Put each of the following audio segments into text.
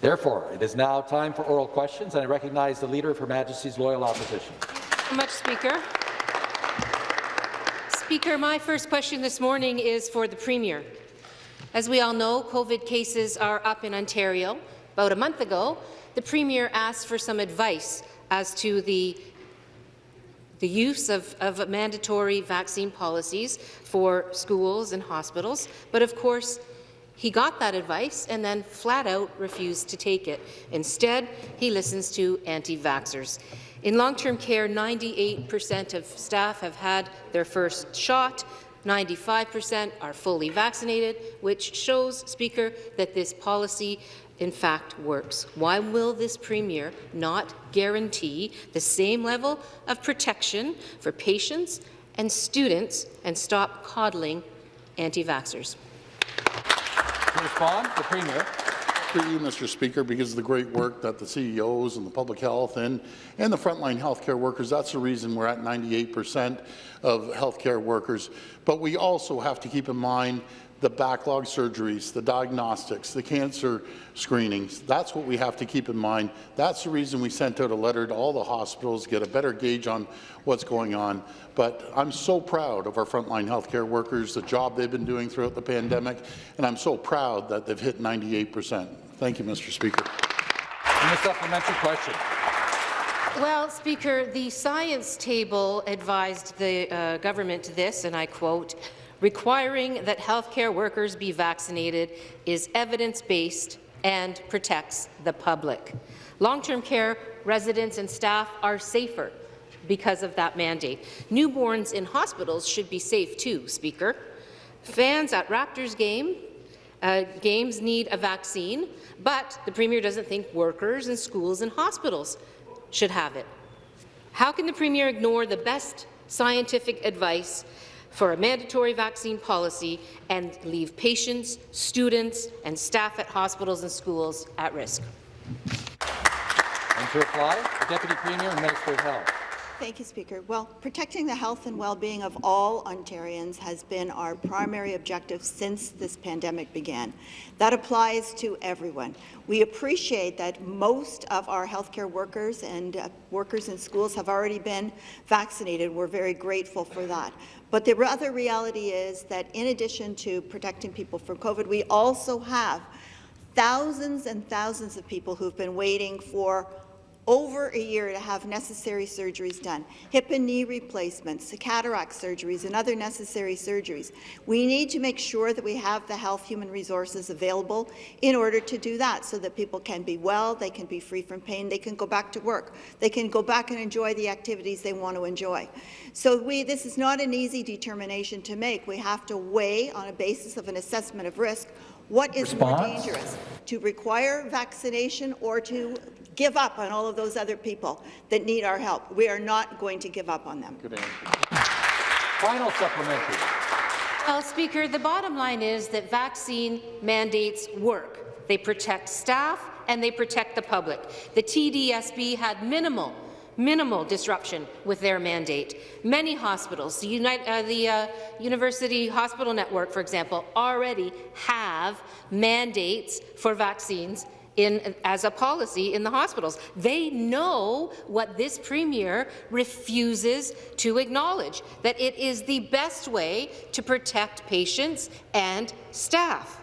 Therefore, it is now time for oral questions, and I recognize the Leader of Her Majesty's Loyal Opposition. Thank you much, Speaker. Speaker, my first question this morning is for the Premier. As we all know, COVID cases are up in Ontario. About a month ago, the Premier asked for some advice as to the the use of, of mandatory vaccine policies for schools and hospitals, but of course, he got that advice and then flat out refused to take it. Instead, he listens to anti-vaxxers. In long-term care, 98% of staff have had their first shot. 95% are fully vaccinated, which shows, Speaker, that this policy in fact works. Why will this Premier not guarantee the same level of protection for patients and students and stop coddling anti-vaxxers? To respond, the Premier. Through you, Mr. Speaker, because of the great work that the CEOs and the public health and, and the frontline healthcare workers, that's the reason we're at 98 percent of healthcare workers. But we also have to keep in mind the backlog surgeries, the diagnostics, the cancer screenings. That's what we have to keep in mind. That's the reason we sent out a letter to all the hospitals, to get a better gauge on what's going on. But I'm so proud of our frontline healthcare workers, the job they've been doing throughout the pandemic, and I'm so proud that they've hit 98 percent. Thank you, Mr. Speaker. And the supplementary question. Well, Speaker, the science table advised the uh, government this, and I quote, requiring that healthcare workers be vaccinated is evidence-based and protects the public. Long-term care residents and staff are safer because of that mandate. Newborns in hospitals should be safe too, Speaker. Fans at Raptors game, uh, games need a vaccine, but the Premier doesn't think workers in schools and hospitals should have it. How can the Premier ignore the best scientific advice for a mandatory vaccine policy and leave patients, students and staff at hospitals and schools at risk? And to reply, the Deputy Premier and Minister of Health. Thank you, Speaker. Well, protecting the health and well-being of all Ontarians has been our primary objective since this pandemic began. That applies to everyone. We appreciate that most of our healthcare workers and uh, workers in schools have already been vaccinated. We're very grateful for that. But the other reality is that in addition to protecting people from COVID, we also have thousands and thousands of people who've been waiting for over a year to have necessary surgeries done, hip and knee replacements, cataract surgeries, and other necessary surgeries. We need to make sure that we have the health human resources available in order to do that so that people can be well, they can be free from pain, they can go back to work, they can go back and enjoy the activities they want to enjoy. So we, this is not an easy determination to make. We have to weigh on a basis of an assessment of risk what is Response? more dangerous, to require vaccination or to give up on all of those other people that need our help. We are not going to give up on them. Good answer. Final supplementary. Well, Speaker, the bottom line is that vaccine mandates work. They protect staff and they protect the public. The TDSB had minimal minimal disruption with their mandate. Many hospitals, the, uh, the uh, University Hospital Network, for example, already have mandates for vaccines in, as a policy in the hospitals. They know what this Premier refuses to acknowledge, that it is the best way to protect patients and staff.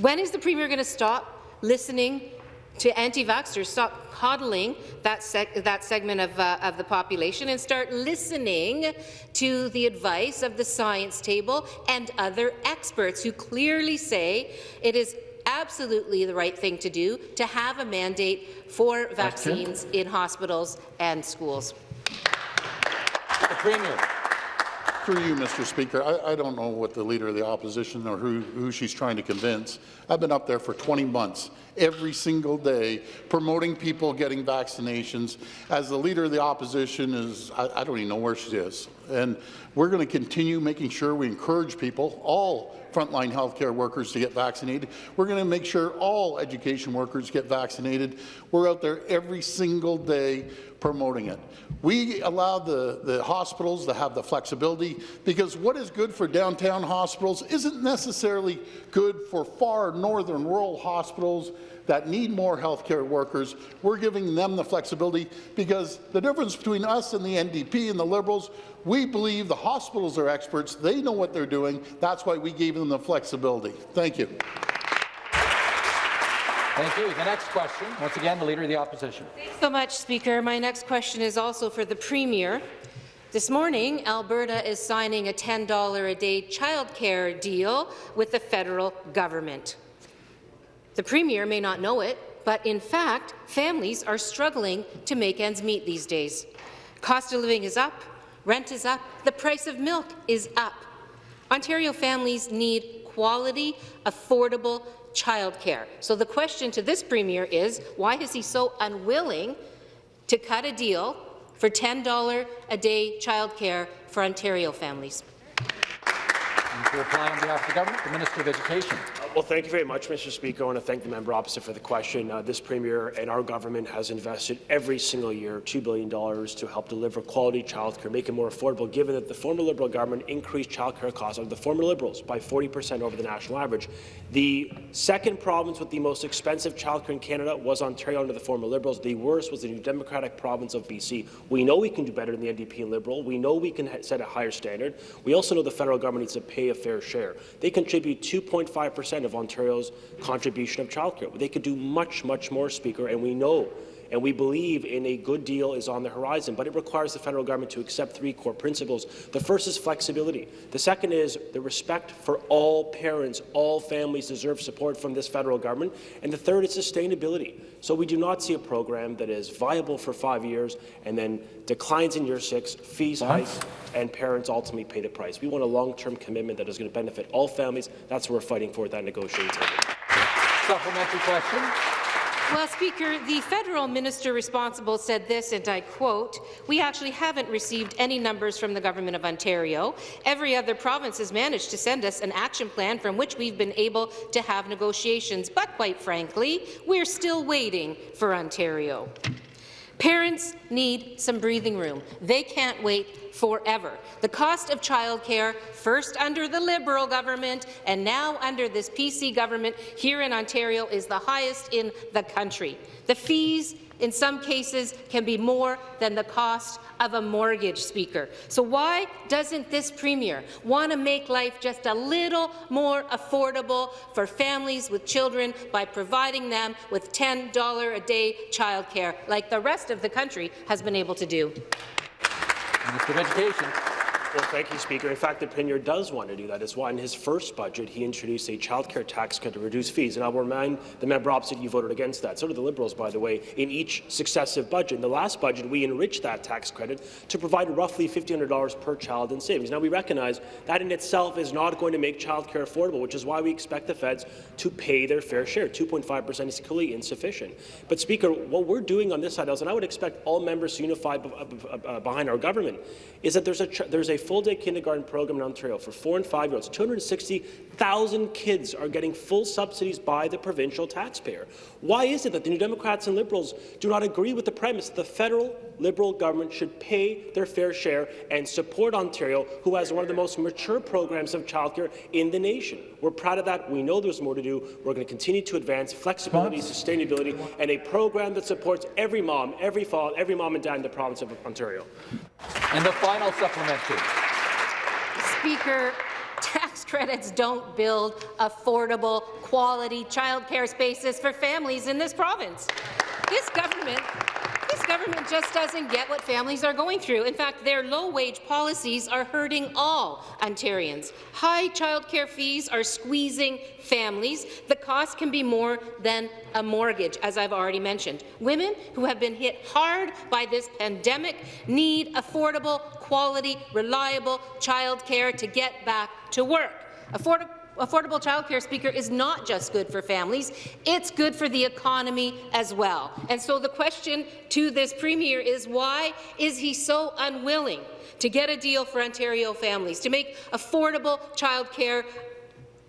When is the Premier going to stop listening to anti-vaxxers, stop coddling that, seg that segment of, uh, of the population and start listening to the advice of the science table and other experts who clearly say it is absolutely the right thing to do to have a mandate for vaccines in hospitals and schools. The Premier. Through you, Mr. Speaker, I, I, don't know what the Leader of the Opposition or who, who she's trying to convince. I've been up there for 20 months, every single day, promoting people getting vaccinations. As the Leader of the Opposition is, I, I don't even know where she is. And we're going to continue making sure we encourage people, all frontline healthcare workers to get vaccinated. We're going to make sure all education workers get vaccinated. We're out there every single day promoting it. We allow the, the hospitals to have the flexibility because what is good for downtown hospitals isn't necessarily good for far northern rural hospitals that need more healthcare workers, we're giving them the flexibility because the difference between us and the NDP and the Liberals, we believe the hospitals are experts. They know what they're doing. That's why we gave them the flexibility. Thank you. Thank you. The next question, once again, the Leader of the Opposition. Thanks so much, Speaker. My next question is also for the Premier. This morning, Alberta is signing a $10 a day childcare deal with the federal government. The Premier may not know it, but in fact, families are struggling to make ends meet these days. Cost of living is up, rent is up, the price of milk is up. Ontario families need quality, affordable childcare. So the question to this Premier is, why is he so unwilling to cut a deal for $10 a day childcare for Ontario families? And to reply on behalf of the government, the Minister of Education. Well, thank you very much, Mr. Speaker. I want to thank the member opposite for the question. Uh, this Premier and our government has invested every single year $2 billion to help deliver quality childcare, make it more affordable, given that the former Liberal government increased childcare costs of the former Liberals by 40 per cent over the national average. The second province with the most expensive childcare in Canada was Ontario under the former Liberals. The worst was the New Democratic province of BC. We know we can do better than the NDP and Liberal. We know we can set a higher standard. We also know the federal government needs to pay a fair share. They contribute 2.5 per cent of Ontario's contribution of childcare. They could do much, much more, Speaker, and we know and we believe in a good deal is on the horizon, but it requires the federal government to accept three core principles. The first is flexibility. The second is the respect for all parents, all families deserve support from this federal government. And the third is sustainability. So we do not see a program that is viable for five years and then declines in year six, fees hike, and parents ultimately pay the price. We want a long-term commitment that is going to benefit all families. That's what we're fighting for at that negotiating table. Supplementary question. Well, Speaker, the federal minister responsible said this, and I quote, we actually haven't received any numbers from the Government of Ontario. Every other province has managed to send us an action plan from which we've been able to have negotiations, but quite frankly, we're still waiting for Ontario. Parents need some breathing room. They can't wait forever. The cost of childcare, first under the Liberal government and now under this PC government here in Ontario, is the highest in the country. The fees in some cases can be more than the cost of a mortgage, Speaker. So why doesn't this Premier want to make life just a little more affordable for families with children by providing them with $10 a day childcare, like the rest of the country has been able to do? Minister of Education. Well, thank you, Speaker. In fact, the Premier does want to do that. It's why in his first budget, he introduced a childcare tax cut to reduce fees. And I'll remind the member opposite you voted against that. So did the Liberals, by the way, in each successive budget. In the last budget, we enriched that tax credit to provide roughly $1,500 per child in savings. Now, we recognize that in itself is not going to make childcare affordable, which is why we expect the feds to pay their fair share. 2.5 percent is clearly insufficient. But, Speaker, what we're doing on this side, and I would expect all members to unify uh, uh, behind our government, is that there's a, there's a full-day kindergarten program in Ontario for four and five-year-olds. 260,000 kids are getting full subsidies by the provincial taxpayer. Why is it that the New Democrats and Liberals do not agree with the premise that the federal Liberal government should pay their fair share and support Ontario, who has one of the most mature programs of childcare in the nation? We're proud of that. We know there's more to do. We're going to continue to advance flexibility, sustainability, and a program that supports every mom, every fall, every mom and dad in the province of Ontario. And the final supplementary. Speaker, tax credits don't build affordable, quality childcare spaces for families in this province. This government this government just doesn't get what families are going through. In fact, their low-wage policies are hurting all Ontarians. High childcare fees are squeezing families. The cost can be more than a mortgage, as I've already mentioned. Women who have been hit hard by this pandemic need affordable, quality, reliable childcare to get back to work. Affordable affordable childcare, Speaker, is not just good for families, it's good for the economy as well. And so the question to this Premier is why is he so unwilling to get a deal for Ontario families, to make affordable childcare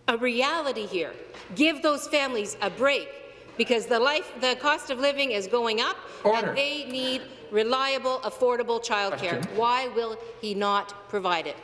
a reality here? Give those families a break because the, life, the cost of living is going up Order. and they need reliable, affordable childcare. Why will he not provide it?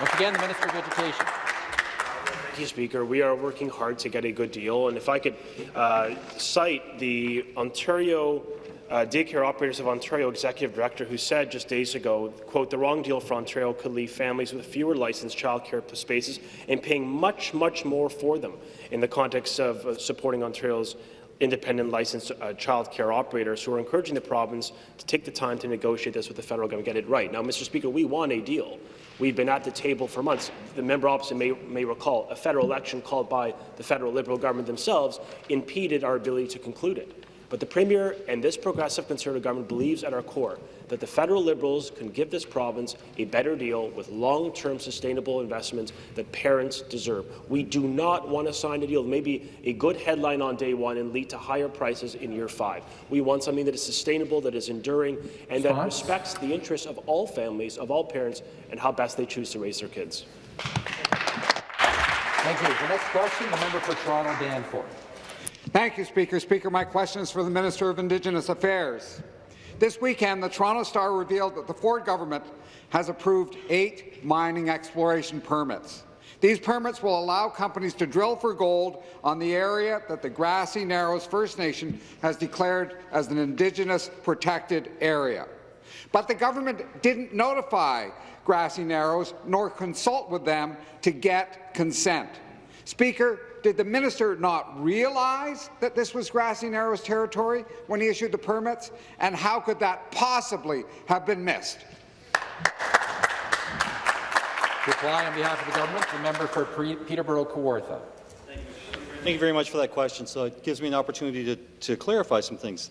Once again, the Minister of Education. Thank you, Speaker. We are working hard to get a good deal, and if I could uh, cite the Ontario uh, Daycare Operators of Ontario Executive Director, who said just days ago, quote, the wrong deal for Ontario could leave families with fewer licensed childcare spaces and paying much, much more for them in the context of uh, supporting Ontario's independent licensed uh, child care operators who are encouraging the province to take the time to negotiate this with the federal government, get it right. Now, Mr. Speaker, we want a deal. We've been at the table for months. The member opposite may, may recall a federal election called by the federal Liberal government themselves impeded our ability to conclude it. But the Premier and this progressive Conservative government believes at our core that the federal Liberals can give this province a better deal with long-term sustainable investments that parents deserve. We do not want to sign a deal that may be a good headline on day one and lead to higher prices in year five. We want something that is sustainable, that is enduring, and that respects the interests of all families, of all parents, and how best they choose to raise their kids. Thank you. The next question, the member for Toronto Danforth. Thank you, Speaker. Speaker, my question is for the Minister of Indigenous Affairs. This weekend, the Toronto Star revealed that the Ford government has approved eight mining exploration permits. These permits will allow companies to drill for gold on the area that the Grassy Narrows First Nation has declared as an Indigenous protected area. But the government didn't notify Grassy Narrows nor consult with them to get consent. Speaker, did the minister not realize that this was Grassy Narrows territory when he issued the permits? And how could that possibly have been missed? Reply on behalf of the government, the member for Peterborough Kawartha. Thank you very much for that question. So it gives me an opportunity to, to clarify some things.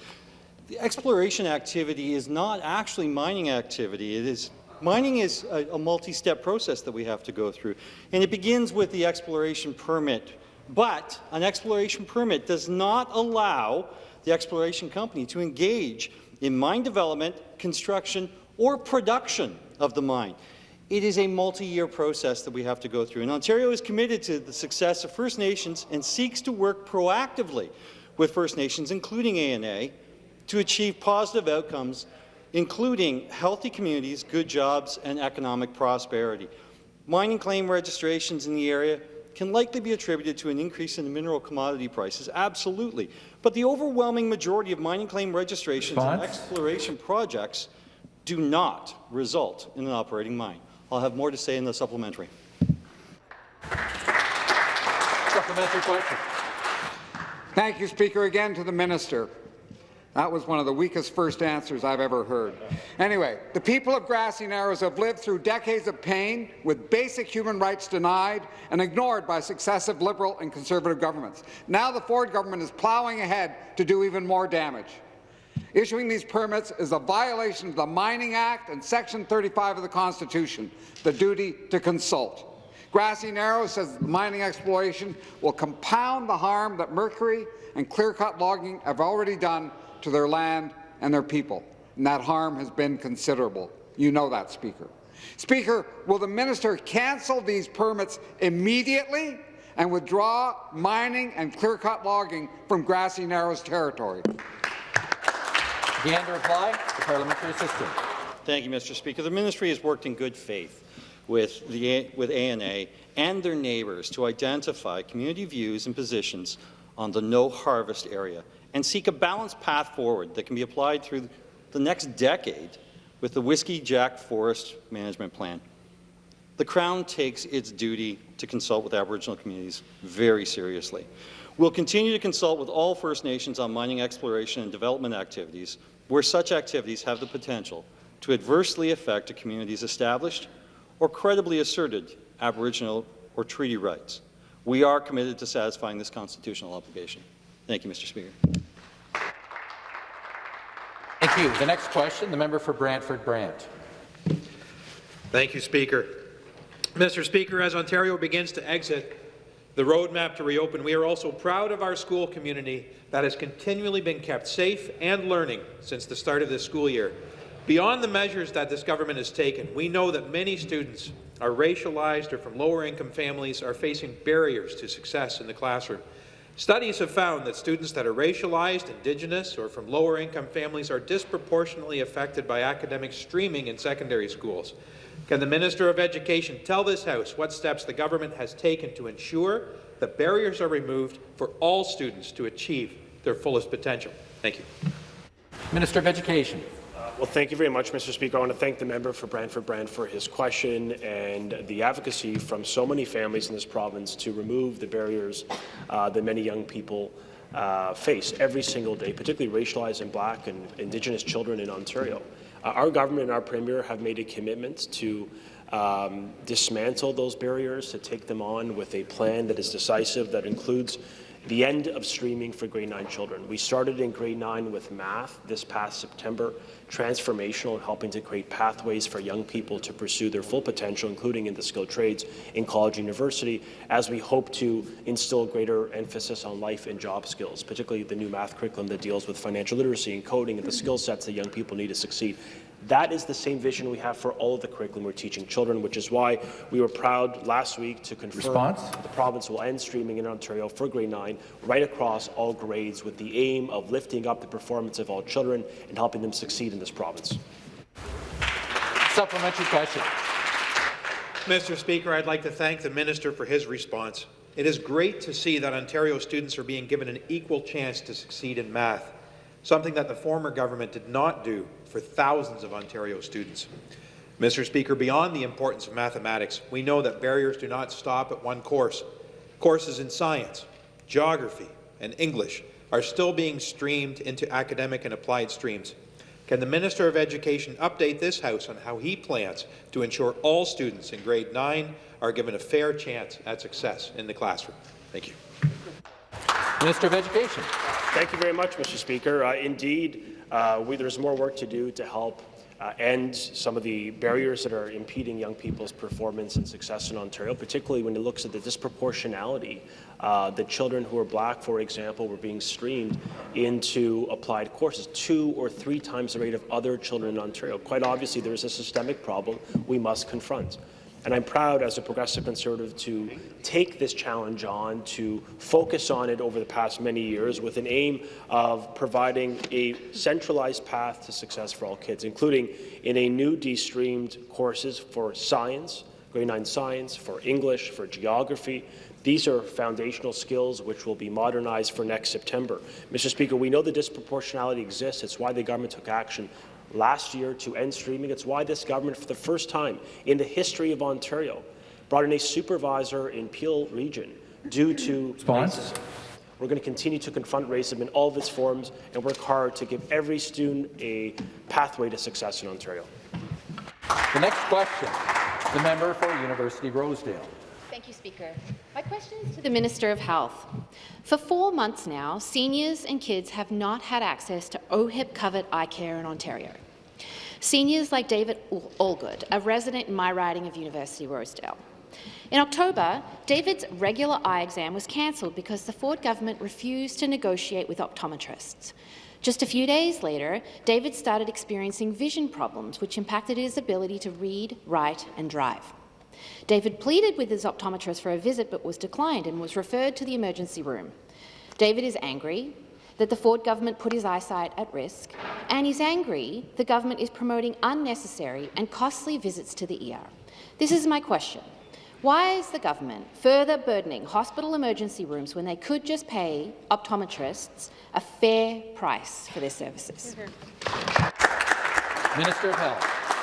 The exploration activity is not actually mining activity. It is Mining is a, a multi-step process that we have to go through, and it begins with the exploration permit. But an exploration permit does not allow the exploration company to engage in mine development, construction, or production of the mine. It is a multi-year process that we have to go through, and Ontario is committed to the success of First Nations and seeks to work proactively with First Nations, including ANA, to achieve positive outcomes including healthy communities, good jobs, and economic prosperity. Mining claim registrations in the area can likely be attributed to an increase in the mineral commodity prices, absolutely. But the overwhelming majority of mining claim registrations Response? and exploration projects do not result in an operating mine. I'll have more to say in the supplementary. Supplementary question. Thank you, Speaker. Again to the minister. That was one of the weakest first answers I've ever heard. Anyway, the people of Grassy Narrows have lived through decades of pain with basic human rights denied and ignored by successive Liberal and Conservative governments. Now the Ford government is ploughing ahead to do even more damage. Issuing these permits is a violation of the Mining Act and Section 35 of the Constitution, the duty to consult. Grassy Narrows says mining exploration will compound the harm that mercury and clear-cut logging have already done to their land and their people, and that harm has been considerable. You know that, Speaker. Speaker, will the minister cancel these permits immediately and withdraw mining and clear-cut logging from Grassy Narrows territory? Again to reply, the parliamentary assistant. Thank you, Mr. Speaker. The ministry has worked in good faith with, the, with ANA and their neighbours to identify community views and positions on the no-harvest area and seek a balanced path forward that can be applied through the next decade with the Whiskey Jack Forest Management Plan. The Crown takes its duty to consult with Aboriginal communities very seriously. We'll continue to consult with all First Nations on mining exploration and development activities where such activities have the potential to adversely affect a community's established or credibly asserted Aboriginal or treaty rights. We are committed to satisfying this constitutional obligation. Thank you, Mr. Speaker. Thank you. The next question, the member for Brantford Brant. Thank you, Speaker. Mr. Speaker, as Ontario begins to exit the roadmap to reopen, we are also proud of our school community that has continually been kept safe and learning since the start of this school year. Beyond the measures that this government has taken, we know that many students are racialized or from lower income families are facing barriers to success in the classroom. Studies have found that students that are racialized, Indigenous, or from lower-income families are disproportionately affected by academic streaming in secondary schools. Can the Minister of Education tell this House what steps the government has taken to ensure that barriers are removed for all students to achieve their fullest potential? Thank you. Minister of Education. Well, thank you very much, Mr. Speaker. I want to thank the member for Brantford Brant for his question and the advocacy from so many families in this province to remove the barriers uh, that many young people uh, face every single day, particularly racialized and black and Indigenous children in Ontario. Uh, our government and our Premier have made a commitment to um, dismantle those barriers, to take them on with a plan that is decisive, that includes the end of streaming for grade 9 children. We started in grade 9 with math this past September, transformational in helping to create pathways for young people to pursue their full potential, including in the skilled trades in college and university, as we hope to instill greater emphasis on life and job skills, particularly the new math curriculum that deals with financial literacy and coding and the skill sets that young people need to succeed. That is the same vision we have for all of the curriculum we're teaching children, which is why we were proud last week to confirm Response? the province will end streaming in Ontario for grade 9 right across all grades with the aim of lifting up the performance of all children and helping them succeed in this province. Supplementary question. Mr. Speaker, I'd like to thank the minister for his response. It is great to see that Ontario students are being given an equal chance to succeed in math, something that the former government did not do for thousands of Ontario students. Mr. Speaker, beyond the importance of mathematics, we know that barriers do not stop at one course. Courses in science, geography, and English are still being streamed into academic and applied streams. Can the Minister of Education update this House on how he plans to ensure all students in grade 9 are given a fair chance at success in the classroom? Thank you. Minister of Education. Thank you very much, Mr. Speaker. Uh, indeed, uh, we, there's more work to do to help uh, end some of the barriers that are impeding young people's performance and success in Ontario, particularly when it looks at the disproportionality uh, that children who are black, for example, were being streamed into applied courses, two or three times the rate of other children in Ontario. Quite obviously, there is a systemic problem we must confront. And I'm proud as a progressive conservative to take this challenge on, to focus on it over the past many years with an aim of providing a centralized path to success for all kids, including in a new de-streamed courses for science, grade 9 science, for English, for geography. These are foundational skills which will be modernized for next September. Mr. Speaker, we know the disproportionality exists. It's why the government took action last year to end streaming. It's why this government, for the first time in the history of Ontario, brought in a supervisor in Peel Region due to Response? racism. We're going to continue to confront racism in all of its forms and work hard to give every student a pathway to success in Ontario. The next question, the member for University Rosedale. Speaker. My question is to the Minister of Health. For four months now, seniors and kids have not had access to OHIP-covered eye care in Ontario. Seniors like David Allgood, a resident in my riding of University Rosedale. In October, David's regular eye exam was cancelled because the Ford government refused to negotiate with optometrists. Just a few days later, David started experiencing vision problems, which impacted his ability to read, write and drive. David pleaded with his optometrist for a visit but was declined and was referred to the emergency room. David is angry that the Ford government put his eyesight at risk, and he's angry the government is promoting unnecessary and costly visits to the ER. This is my question. Why is the government further burdening hospital emergency rooms when they could just pay optometrists a fair price for their services? Minister of Health.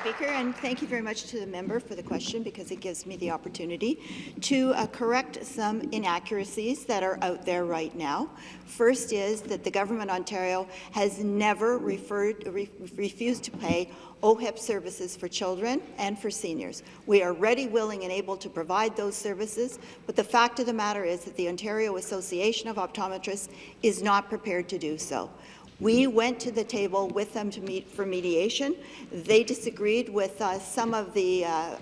Speaker, and thank you very much to the member for the question because it gives me the opportunity to uh, correct some inaccuracies that are out there right now. First is that the Government of Ontario has never referred, re refused to pay OHIP services for children and for seniors. We are ready, willing and able to provide those services, but the fact of the matter is that the Ontario Association of Optometrists is not prepared to do so. We went to the table with them to meet for mediation. They disagreed with uh, some of the, uh, uh,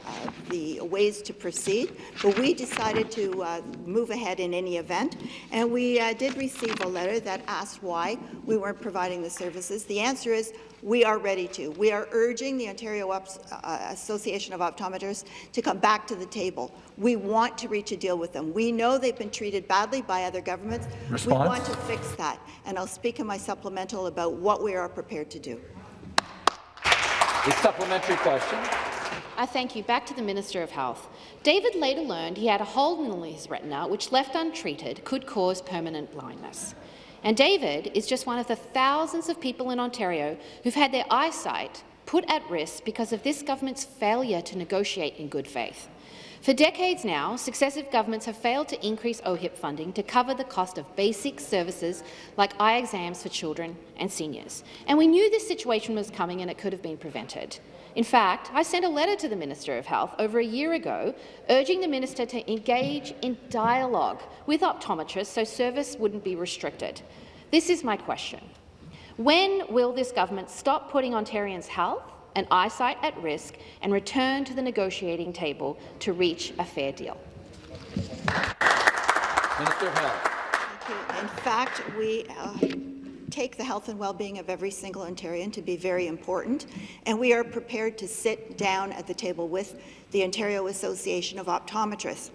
the ways to proceed, but we decided to uh, move ahead in any event. And we uh, did receive a letter that asked why we weren't providing the services. The answer is we are ready to. We are urging the Ontario uh, Association of Optometrists to come back to the table. We want to reach a deal with them. We know they've been treated badly by other governments. Response? We want to fix that, and I'll speak in my supplemental about what we are prepared to do. A supplementary question. I thank you. Back to the Minister of Health. David later learned he had a hole in his retina which, left untreated, could cause permanent blindness. And David is just one of the thousands of people in Ontario who've had their eyesight put at risk because of this government's failure to negotiate in good faith. For decades now, successive governments have failed to increase OHIP funding to cover the cost of basic services like eye exams for children and seniors. And we knew this situation was coming and it could have been prevented. In fact, I sent a letter to the Minister of Health over a year ago urging the minister to engage in dialogue with optometrists so service wouldn't be restricted. This is my question. When will this government stop putting Ontarians' health and eyesight at risk and return to the negotiating table to reach a fair deal? Minister of Health. In fact, we uh, take the health and well-being of every single Ontarian to be very important, and we are prepared to sit down at the table with the Ontario Association of Optometrists.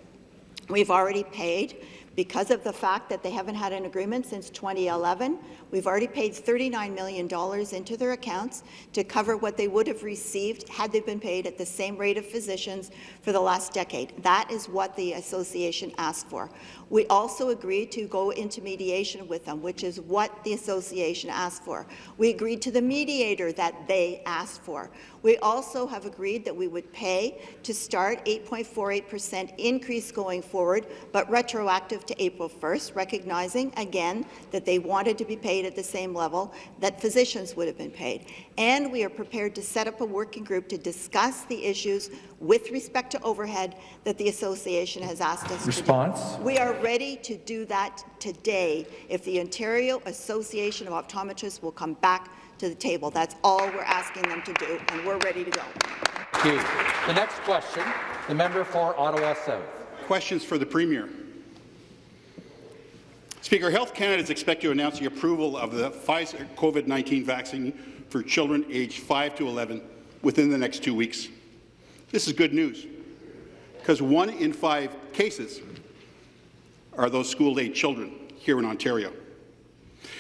We've already paid because of the fact that they haven't had an agreement since 2011, we've already paid $39 million into their accounts to cover what they would have received had they been paid at the same rate of physicians for the last decade. That is what the association asked for. We also agreed to go into mediation with them, which is what the association asked for. We agreed to the mediator that they asked for. We also have agreed that we would pay to start 8.48% increase going forward, but retroactive to April 1st, recognizing, again, that they wanted to be paid at the same level that physicians would have been paid. And we are prepared to set up a working group to discuss the issues with respect to overhead that the association has asked us Response. to do. We are ready to do that today if the Ontario Association of Optometrists will come back to the table. That's all we're asking them to do, and we're ready to go. Thank you. The next question, the member for Ottawa South. Questions for the Premier. Speaker, Health Canada is expected to announce the approval of the Pfizer COVID-19 vaccine for children aged 5 to 11 within the next two weeks. This is good news, because one in five cases are those school-age children here in Ontario.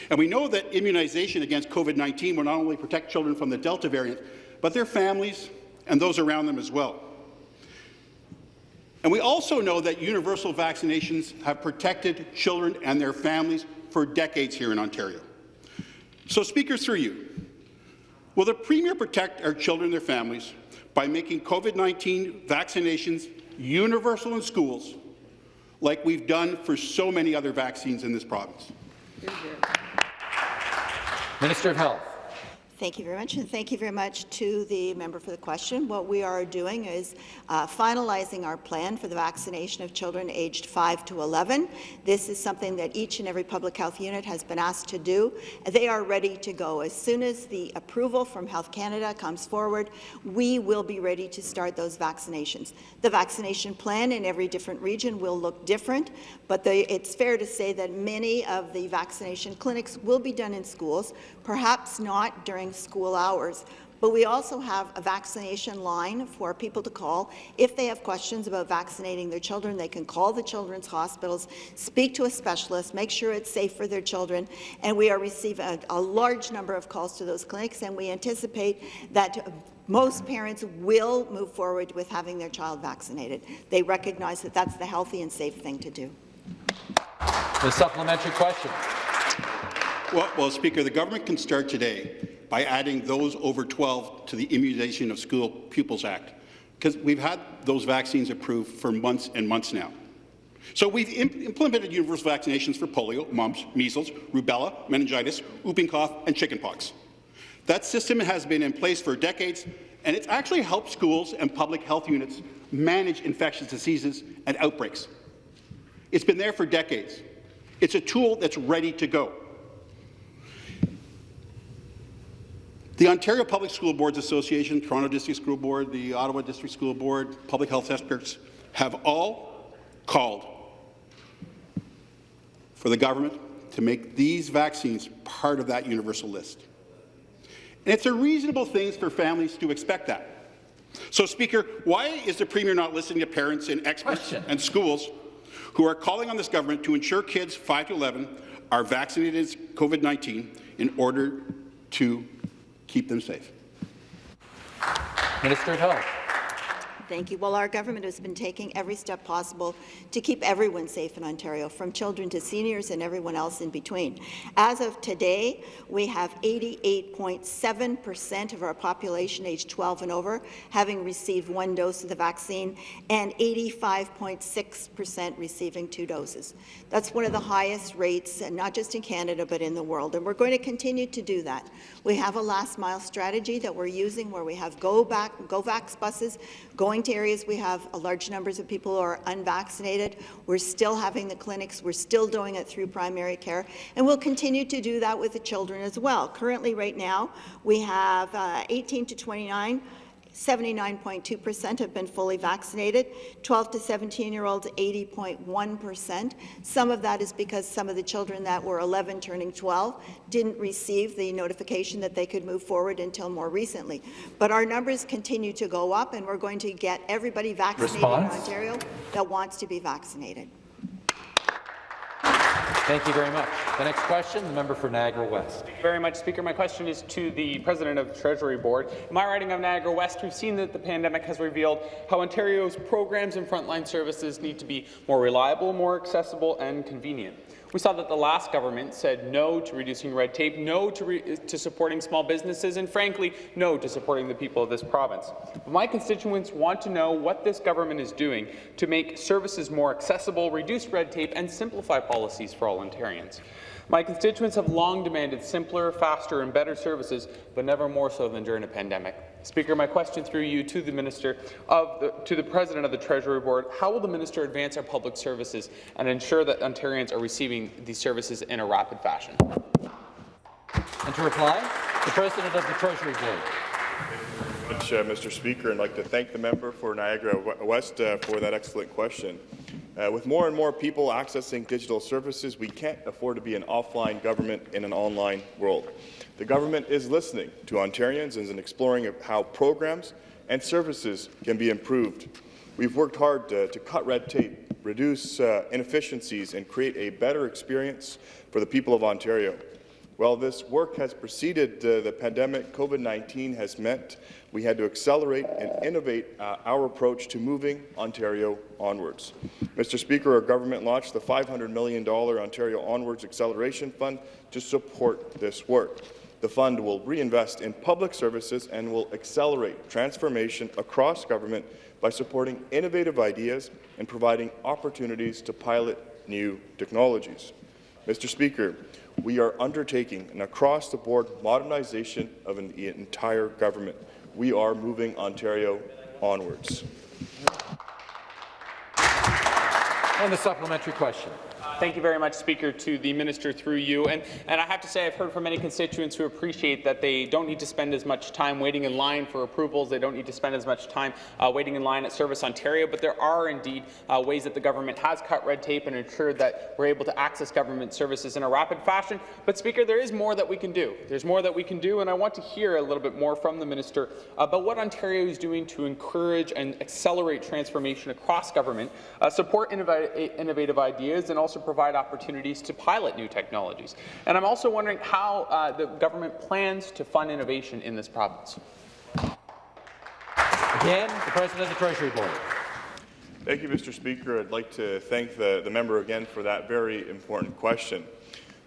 And we know that immunization against COVID-19 will not only protect children from the Delta variant, but their families and those around them as well. And we also know that universal vaccinations have protected children and their families for decades here in Ontario. So, Speaker, through you, will the Premier protect our children and their families by making COVID-19 vaccinations universal in schools like we've done for so many other vaccines in this province? Minister of Health. Thank you very much, and thank you very much to the member for the question. What we are doing is uh, finalizing our plan for the vaccination of children aged 5 to 11. This is something that each and every public health unit has been asked to do. They are ready to go. As soon as the approval from Health Canada comes forward, we will be ready to start those vaccinations. The vaccination plan in every different region will look different, but the, it's fair to say that many of the vaccination clinics will be done in schools, perhaps not during school hours. But we also have a vaccination line for people to call. If they have questions about vaccinating their children, they can call the children's hospitals, speak to a specialist, make sure it's safe for their children. And we are receiving a, a large number of calls to those clinics, and we anticipate that most parents will move forward with having their child vaccinated. They recognize that that's the healthy and safe thing to do. The supplementary question. Well, well, Speaker, the government can start today by adding those over 12 to the Immunization of School Pupils Act, because we've had those vaccines approved for months and months now. So we've imp implemented universal vaccinations for polio, mumps, measles, rubella, meningitis, whooping cough, and chickenpox. That system has been in place for decades, and it's actually helped schools and public health units manage infectious diseases and outbreaks. It's been there for decades. It's a tool that's ready to go. The Ontario Public School Boards Association, Toronto District School Board, the Ottawa District School Board, public health experts have all called for the government to make these vaccines part of that universal list. And it's a reasonable thing for families to expect that. So, Speaker, why is the Premier not listening to parents and experts Question. and schools who are calling on this government to ensure kids 5 to 11 are vaccinated against COVID-19 in order to keep them safe. Minister of Health. Thank you. Well, our government has been taking every step possible to keep everyone safe in Ontario, from children to seniors and everyone else in between. As of today, we have 88.7 percent of our population aged 12 and over having received one dose of the vaccine and 85.6 percent receiving two doses. That's one of the highest rates, and not just in Canada, but in the world, and we're going to continue to do that. We have a last-mile strategy that we're using where we have go back, GoVax buses going to areas we have large numbers of people who are unvaccinated. We're still having the clinics. We're still doing it through primary care, and we'll continue to do that with the children as well. Currently, right now, we have uh, 18 to 29 79.2 percent have been fully vaccinated, 12 to 17-year-olds 80.1 percent. Some of that is because some of the children that were 11 turning 12 didn't receive the notification that they could move forward until more recently. But our numbers continue to go up, and we're going to get everybody vaccinated Response? in Ontario that wants to be vaccinated. Thank you very much. The next question, the member for Niagara West. Thank you very much, Speaker. My question is to the President of the Treasury Board. In my riding of Niagara West, we've seen that the pandemic has revealed how Ontario's programs and frontline services need to be more reliable, more accessible, and convenient. We saw that the last government said no to reducing red tape, no to, to supporting small businesses, and frankly, no to supporting the people of this province. But my constituents want to know what this government is doing to make services more accessible, reduce red tape, and simplify policies for all Ontarians. My constituents have long demanded simpler, faster, and better services, but never more so than during a pandemic. Speaker, my question through you to the Minister of the, to the President of the Treasury Board, how will the Minister advance our public services and ensure that Ontarians are receiving these services in a rapid fashion? And to reply, the President of the Treasury Board. much, uh, Mr. Speaker, and I'd like to thank the member for Niagara West uh, for that excellent question. Uh, with more and more people accessing digital services, we can't afford to be an offline government in an online world. The government is listening to Ontarians and is exploring how programs and services can be improved. We've worked hard to, to cut red tape, reduce uh, inefficiencies, and create a better experience for the people of Ontario. While this work has preceded uh, the pandemic, COVID-19 has meant we had to accelerate and innovate uh, our approach to moving Ontario onwards. Mr. Speaker, our government launched the $500 million Ontario Onwards Acceleration Fund to support this work. The fund will reinvest in public services and will accelerate transformation across government by supporting innovative ideas and providing opportunities to pilot new technologies. Mr. Speaker, we are undertaking an across-the-board modernization of an, entire government. We are moving Ontario onwards. And the supplementary question. Thank you very much, Speaker, to the Minister through you. And, and I have to say I've heard from many constituents who appreciate that they don't need to spend as much time waiting in line for approvals. They don't need to spend as much time uh, waiting in line at Service Ontario. But there are indeed uh, ways that the government has cut red tape and ensured that we're able to access government services in a rapid fashion. But, Speaker, there is more that we can do. There's more that we can do, and I want to hear a little bit more from the Minister about what Ontario is doing to encourage and accelerate transformation across government, uh, support innovative ideas, and also provide opportunities to pilot new technologies. And I'm also wondering how uh, the government plans to fund innovation in this province. Again, the President of the Treasury Board. Thank you, Mr. Speaker. I'd like to thank the, the member again for that very important question.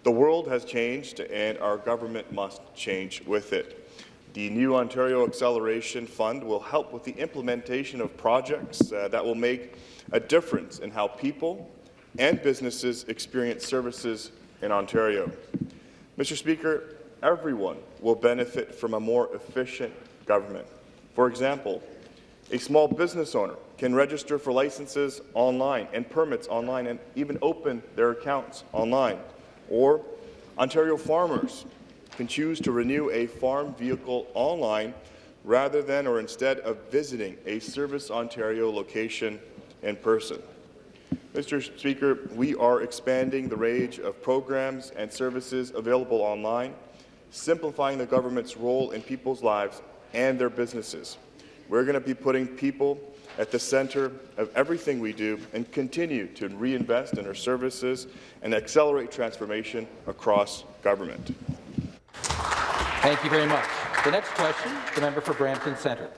The world has changed, and our government must change with it. The new Ontario Acceleration Fund will help with the implementation of projects uh, that will make a difference in how people and businesses experience services in Ontario. Mr. Speaker, everyone will benefit from a more efficient government. For example, a small business owner can register for licenses online and permits online and even open their accounts online. Or Ontario farmers can choose to renew a farm vehicle online rather than or instead of visiting a Service Ontario location in person. Mr. Speaker, we are expanding the range of programs and services available online, simplifying the government's role in people's lives and their businesses. We're going to be putting people at the centre of everything we do and continue to reinvest in our services and accelerate transformation across government. Thank you very much. The next question, the member for Brampton Centre.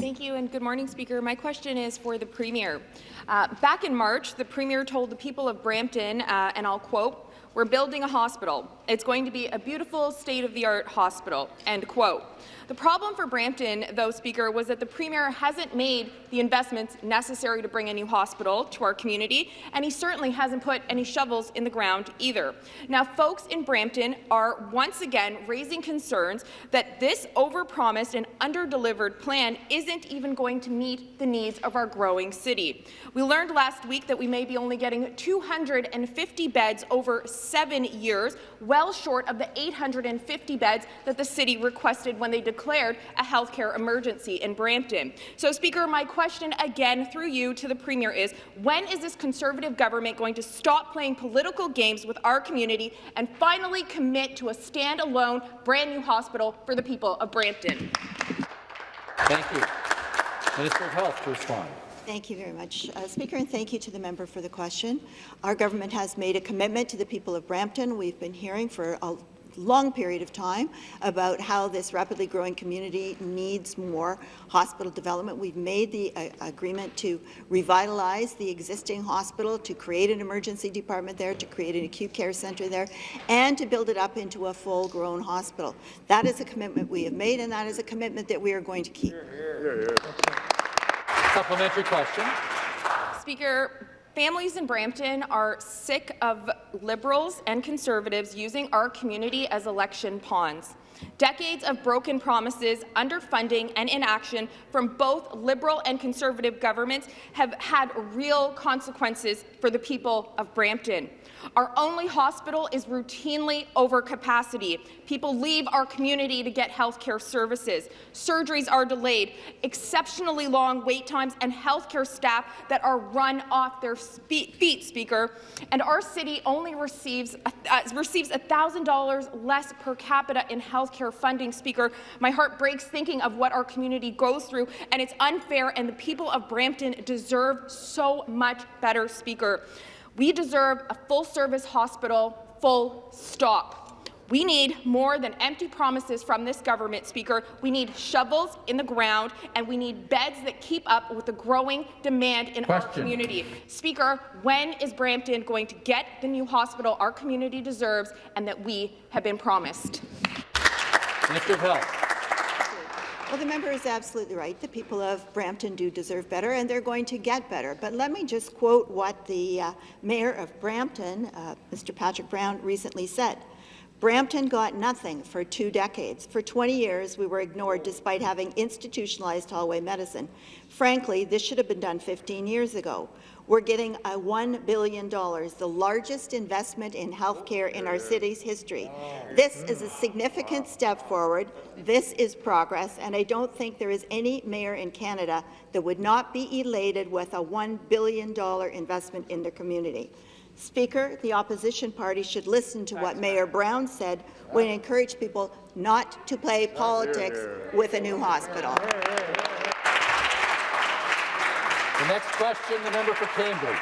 Thank you and good morning, Speaker. My question is for the Premier. Uh, back in March, the Premier told the people of Brampton, uh, and I'll quote, we're building a hospital. It's going to be a beautiful state-of-the-art hospital, end quote. The problem for Brampton, though, Speaker, was that the Premier hasn't made the investments necessary to bring a new hospital to our community, and he certainly hasn't put any shovels in the ground either. Now, folks in Brampton are once again raising concerns that this overpromised and underdelivered plan isn't even going to meet the needs of our growing city. We learned last week that we may be only getting 250 beds over seven years, well short of the 850 beds that the city requested when they declared a healthcare emergency in Brampton. So, Speaker, my question again through you to the Premier is, when is this Conservative government going to stop playing political games with our community and finally commit to a standalone, brand-new hospital for the people of Brampton? Thank you. Minister of Health to respond. Thank you very much, uh, Speaker, and thank you to the member for the question. Our government has made a commitment to the people of Brampton. We've been hearing for a long period of time about how this rapidly growing community needs more hospital development. We've made the uh, agreement to revitalize the existing hospital, to create an emergency department there, to create an acute care centre there, and to build it up into a full-grown hospital. That is a commitment we have made, and that is a commitment that we are going to keep. Supplementary question. Speaker, families in Brampton are sick of Liberals and Conservatives using our community as election pawns. Decades of broken promises, underfunding and inaction from both Liberal and Conservative governments have had real consequences for the people of Brampton. Our only hospital is routinely over capacity. People leave our community to get health care services. Surgeries are delayed, exceptionally long wait times, and health care staff that are run off their feet, Speaker. And our city only receives uh, receives $1,000 less per capita in health care funding, Speaker. My heart breaks thinking of what our community goes through, and it's unfair, and the people of Brampton deserve so much better, Speaker. We deserve a full-service hospital, full stop. We need more than empty promises from this government, Speaker. We need shovels in the ground, and we need beds that keep up with the growing demand in Question. our community. Speaker, when is Brampton going to get the new hospital our community deserves and that we have been promised? Minister of Health. Well, the member is absolutely right. The people of Brampton do deserve better, and they're going to get better. But let me just quote what the uh, mayor of Brampton, uh, Mr. Patrick Brown, recently said. Brampton got nothing for two decades. For 20 years, we were ignored despite having institutionalized hallway medicine. Frankly, this should have been done 15 years ago. We're getting a $1 billion, the largest investment in healthcare in our city's history. This is a significant step forward. This is progress, and I don't think there is any mayor in Canada that would not be elated with a $1 billion investment in their community. Speaker, the opposition party should listen to what Mayor Brown said when he encouraged people not to play politics with a new hospital. The next question, the member for Cambridge.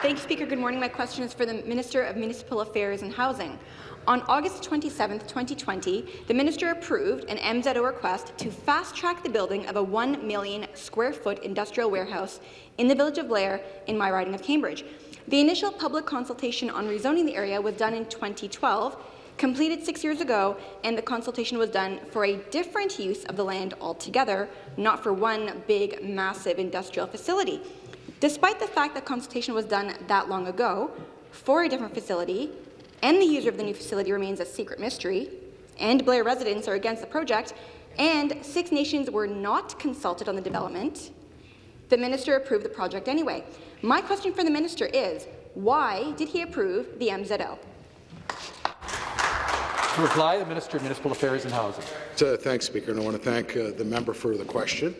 Thank you, Speaker. Good morning. My question is for the Minister of Municipal Affairs and Housing. On August 27, 2020, the minister approved an MZO request to fast-track the building of a 1 million square foot industrial warehouse in the village of Blair in my riding of Cambridge. The initial public consultation on rezoning the area was done in 2012, completed six years ago, and the consultation was done for a different use of the land altogether, not for one big, massive industrial facility. Despite the fact that consultation was done that long ago for a different facility, and the user of the new facility remains a secret mystery, and Blair residents are against the project, and Six Nations were not consulted on the development, the minister approved the project anyway. My question for the minister is, why did he approve the MZO? To reply, the Minister of Municipal Affairs and Housing. Thanks, Speaker, and I want to thank uh, the member for the question.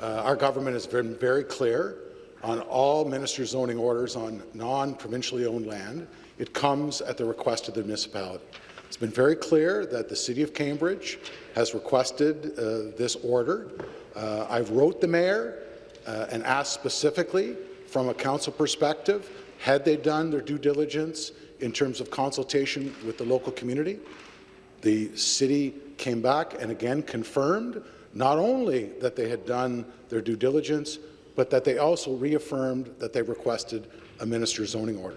Uh, our government has been very clear on all minister zoning orders on non-provincially owned land. It comes at the request of the municipality. It's been very clear that the City of Cambridge has requested uh, this order. Uh, I've wrote the mayor uh, and asked specifically from a council perspective, had they done their due diligence in terms of consultation with the local community? The city came back and again confirmed not only that they had done their due diligence, but that they also reaffirmed that they requested a minister's zoning order.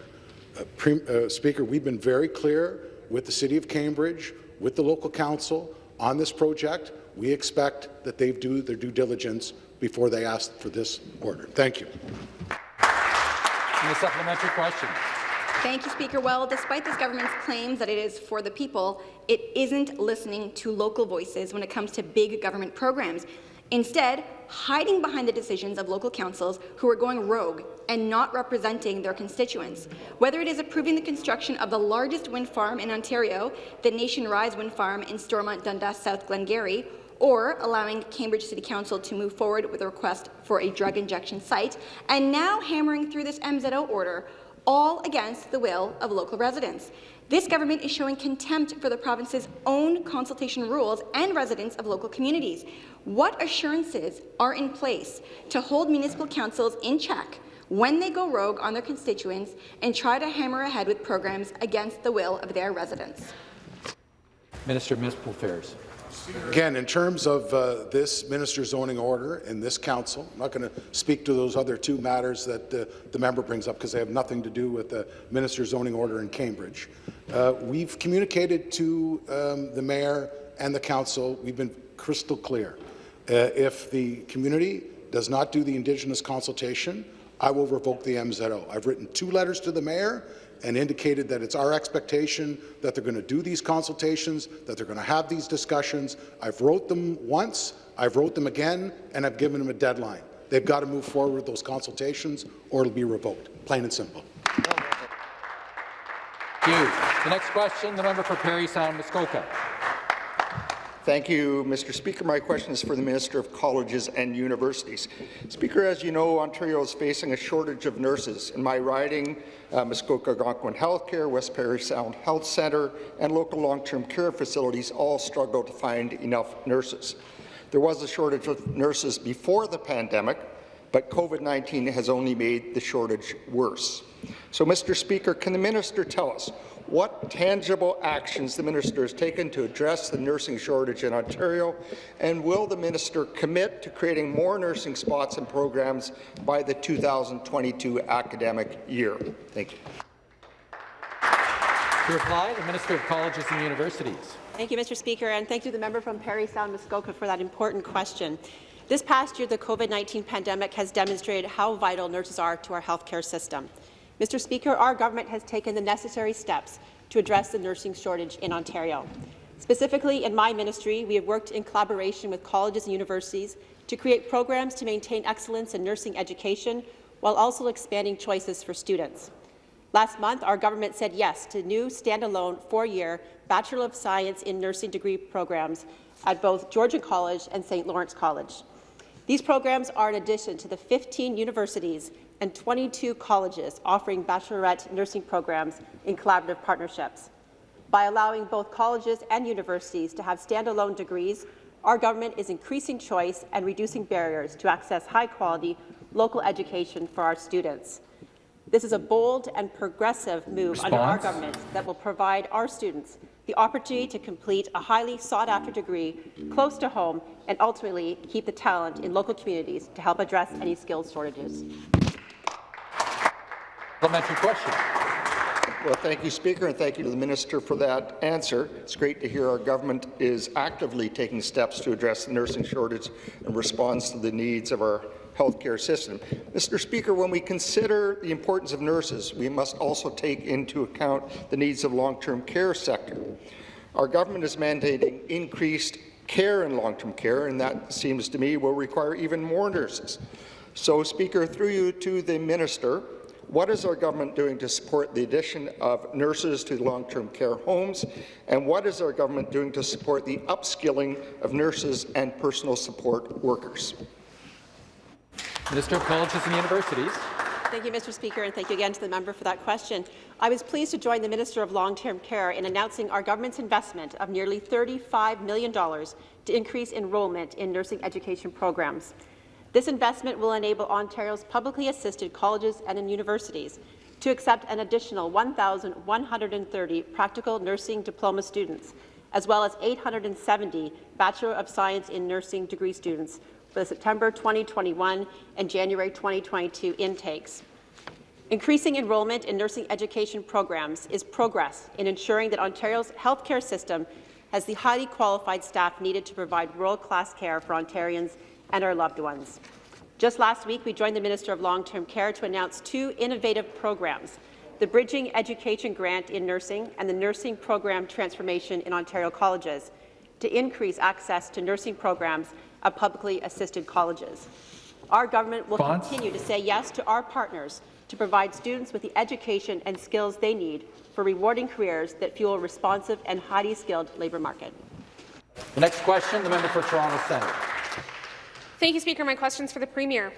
Uh, uh, Speaker, we've been very clear with the City of Cambridge, with the local council on this project. We expect that they do their due diligence before they ask for this order. Thank you. And a supplementary question. Thank you, Speaker. Well, despite this government's claims that it is for the people, it isn't listening to local voices when it comes to big government programs. Instead, hiding behind the decisions of local councils who are going rogue and not representing their constituents. Whether it is approving the construction of the largest wind farm in Ontario, the Nation Rise wind farm in Stormont, Dundas, South Glengarry, or allowing Cambridge City Council to move forward with a request for a drug injection site, and now hammering through this MZO order, all against the will of local residents. This government is showing contempt for the province's own consultation rules and residents of local communities. What assurances are in place to hold municipal councils in check when they go rogue on their constituents and try to hammer ahead with programs against the will of their residents? Minister of Municipal Affairs. Again, in terms of uh, this minister's zoning order in this council, I'm not going to speak to those other two matters that uh, the member brings up because they have nothing to do with the minister's zoning order in Cambridge. Uh, we've communicated to um, the mayor and the council. We've been crystal clear. Uh, if the community does not do the Indigenous consultation, I will revoke the MZO. I've written two letters to the mayor and indicated that it's our expectation that they're going to do these consultations, that they're going to have these discussions. I've wrote them once, I've wrote them again, and I've given them a deadline. They've got to move forward with those consultations or it'll be revoked, plain and simple. Thank you. The next question, the member for Parry Sound Muskoka. Thank you, Mr. Speaker. My question is for the Minister of Colleges and Universities. Speaker, as you know, Ontario is facing a shortage of nurses. In my riding, uh, Muskoka Algonquin Healthcare, West Parry Sound Health Centre, and local long-term care facilities all struggle to find enough nurses. There was a shortage of nurses before the pandemic, but COVID-19 has only made the shortage worse. So, Mr. Speaker, can the minister tell us what tangible actions the minister has taken to address the nursing shortage in Ontario, and will the minister commit to creating more nursing spots and programs by the 2022 academic year? Thank you. To reply, the Minister of Colleges and Universities. Thank you, Mr. Speaker, and thank you to the member from Parry Sound Muskoka for that important question. This past year, the COVID-19 pandemic has demonstrated how vital nurses are to our healthcare system. Mr. Speaker, our government has taken the necessary steps to address the nursing shortage in Ontario. Specifically, in my ministry, we have worked in collaboration with colleges and universities to create programs to maintain excellence in nursing education while also expanding choices for students. Last month, our government said yes to new standalone four-year Bachelor of Science in Nursing degree programs at both Georgian College and St. Lawrence College. These programs are in addition to the 15 universities and 22 colleges offering baccalaureate nursing programs in collaborative partnerships. By allowing both colleges and universities to have standalone degrees, our government is increasing choice and reducing barriers to access high-quality local education for our students. This is a bold and progressive move Response? under our government that will provide our students the opportunity to complete a highly sought-after degree close to home and ultimately keep the talent in local communities to help address any skills shortages. Supplementary question. Well, thank you, Speaker, and thank you to the Minister for that answer. It's great to hear our government is actively taking steps to address the nursing shortage and responds to the needs of our healthcare system. Mr. Speaker, when we consider the importance of nurses, we must also take into account the needs of long-term care sector. Our government is mandating increased care in long-term care, and that seems to me will require even more nurses. So, Speaker, through you to the Minister, what is our government doing to support the addition of nurses to long-term care homes? And what is our government doing to support the upskilling of nurses and personal support workers? Minister of Colleges and Universities. Thank you, Mr. Speaker, and thank you again to the member for that question. I was pleased to join the Minister of Long-Term Care in announcing our government's investment of nearly $35 million to increase enrollment in nursing education programs. This investment will enable Ontario's publicly assisted colleges and universities to accept an additional 1,130 practical nursing diploma students as well as 870 Bachelor of Science in Nursing degree students for the September 2021 and January 2022 intakes. Increasing enrollment in nursing education programs is progress in ensuring that Ontario's healthcare system has the highly qualified staff needed to provide world-class care for Ontarians and our loved ones. Just last week, we joined the Minister of Long-Term Care to announce two innovative programs, the Bridging Education Grant in Nursing and the Nursing Program Transformation in Ontario Colleges, to increase access to nursing programs of publicly assisted colleges. Our government will Response? continue to say yes to our partners to provide students with the education and skills they need for rewarding careers that fuel a responsive and highly skilled labour market. The next question, the member for Toronto Centre. Thank you, Speaker. My question's for the Premier.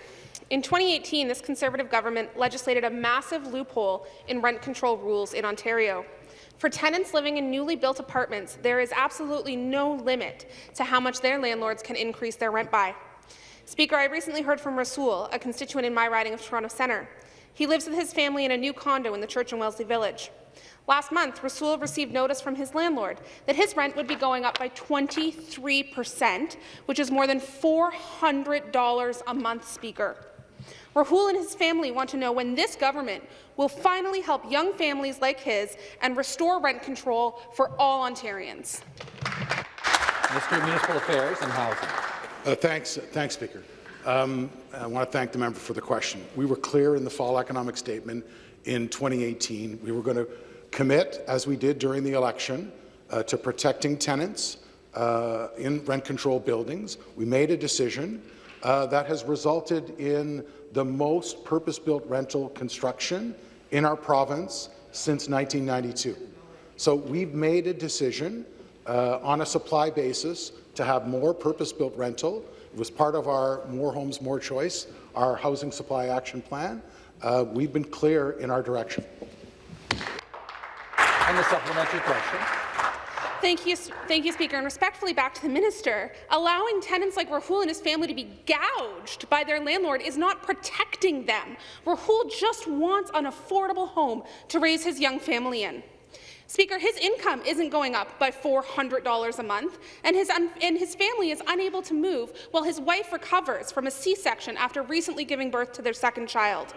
In 2018, this Conservative government legislated a massive loophole in rent control rules in Ontario. For tenants living in newly built apartments, there is absolutely no limit to how much their landlords can increase their rent by. Speaker, I recently heard from Rasul, a constituent in my riding of Toronto Centre. He lives with his family in a new condo in the Church and Wellesley Village. Last month, Rasul received notice from his landlord that his rent would be going up by 23 percent, which is more than $400 a month, Speaker. Rahul and his family want to know when this government will finally help young families like his and restore rent control for all Ontarians. Minister of Municipal Affairs and Housing. Uh, thanks, thanks, Speaker. Um, I want to thank the member for the question. We were clear in the fall economic statement in 2018. We were going to commit, as we did during the election, uh, to protecting tenants uh, in rent-controlled buildings. We made a decision uh, that has resulted in the most purpose-built rental construction in our province since 1992. So we've made a decision uh, on a supply basis to have more purpose-built rental. It was part of our More Homes, More Choice, our housing supply action plan. Uh, we've been clear in our direction. And the supplementary question. Thank you, thank you, Speaker. And respectfully back to the minister, allowing tenants like Rahul and his family to be gouged by their landlord is not protecting them. Rahul just wants an affordable home to raise his young family in. Speaker, his income isn't going up by $400 a month, and his, and his family is unable to move while his wife recovers from a C-section after recently giving birth to their second child.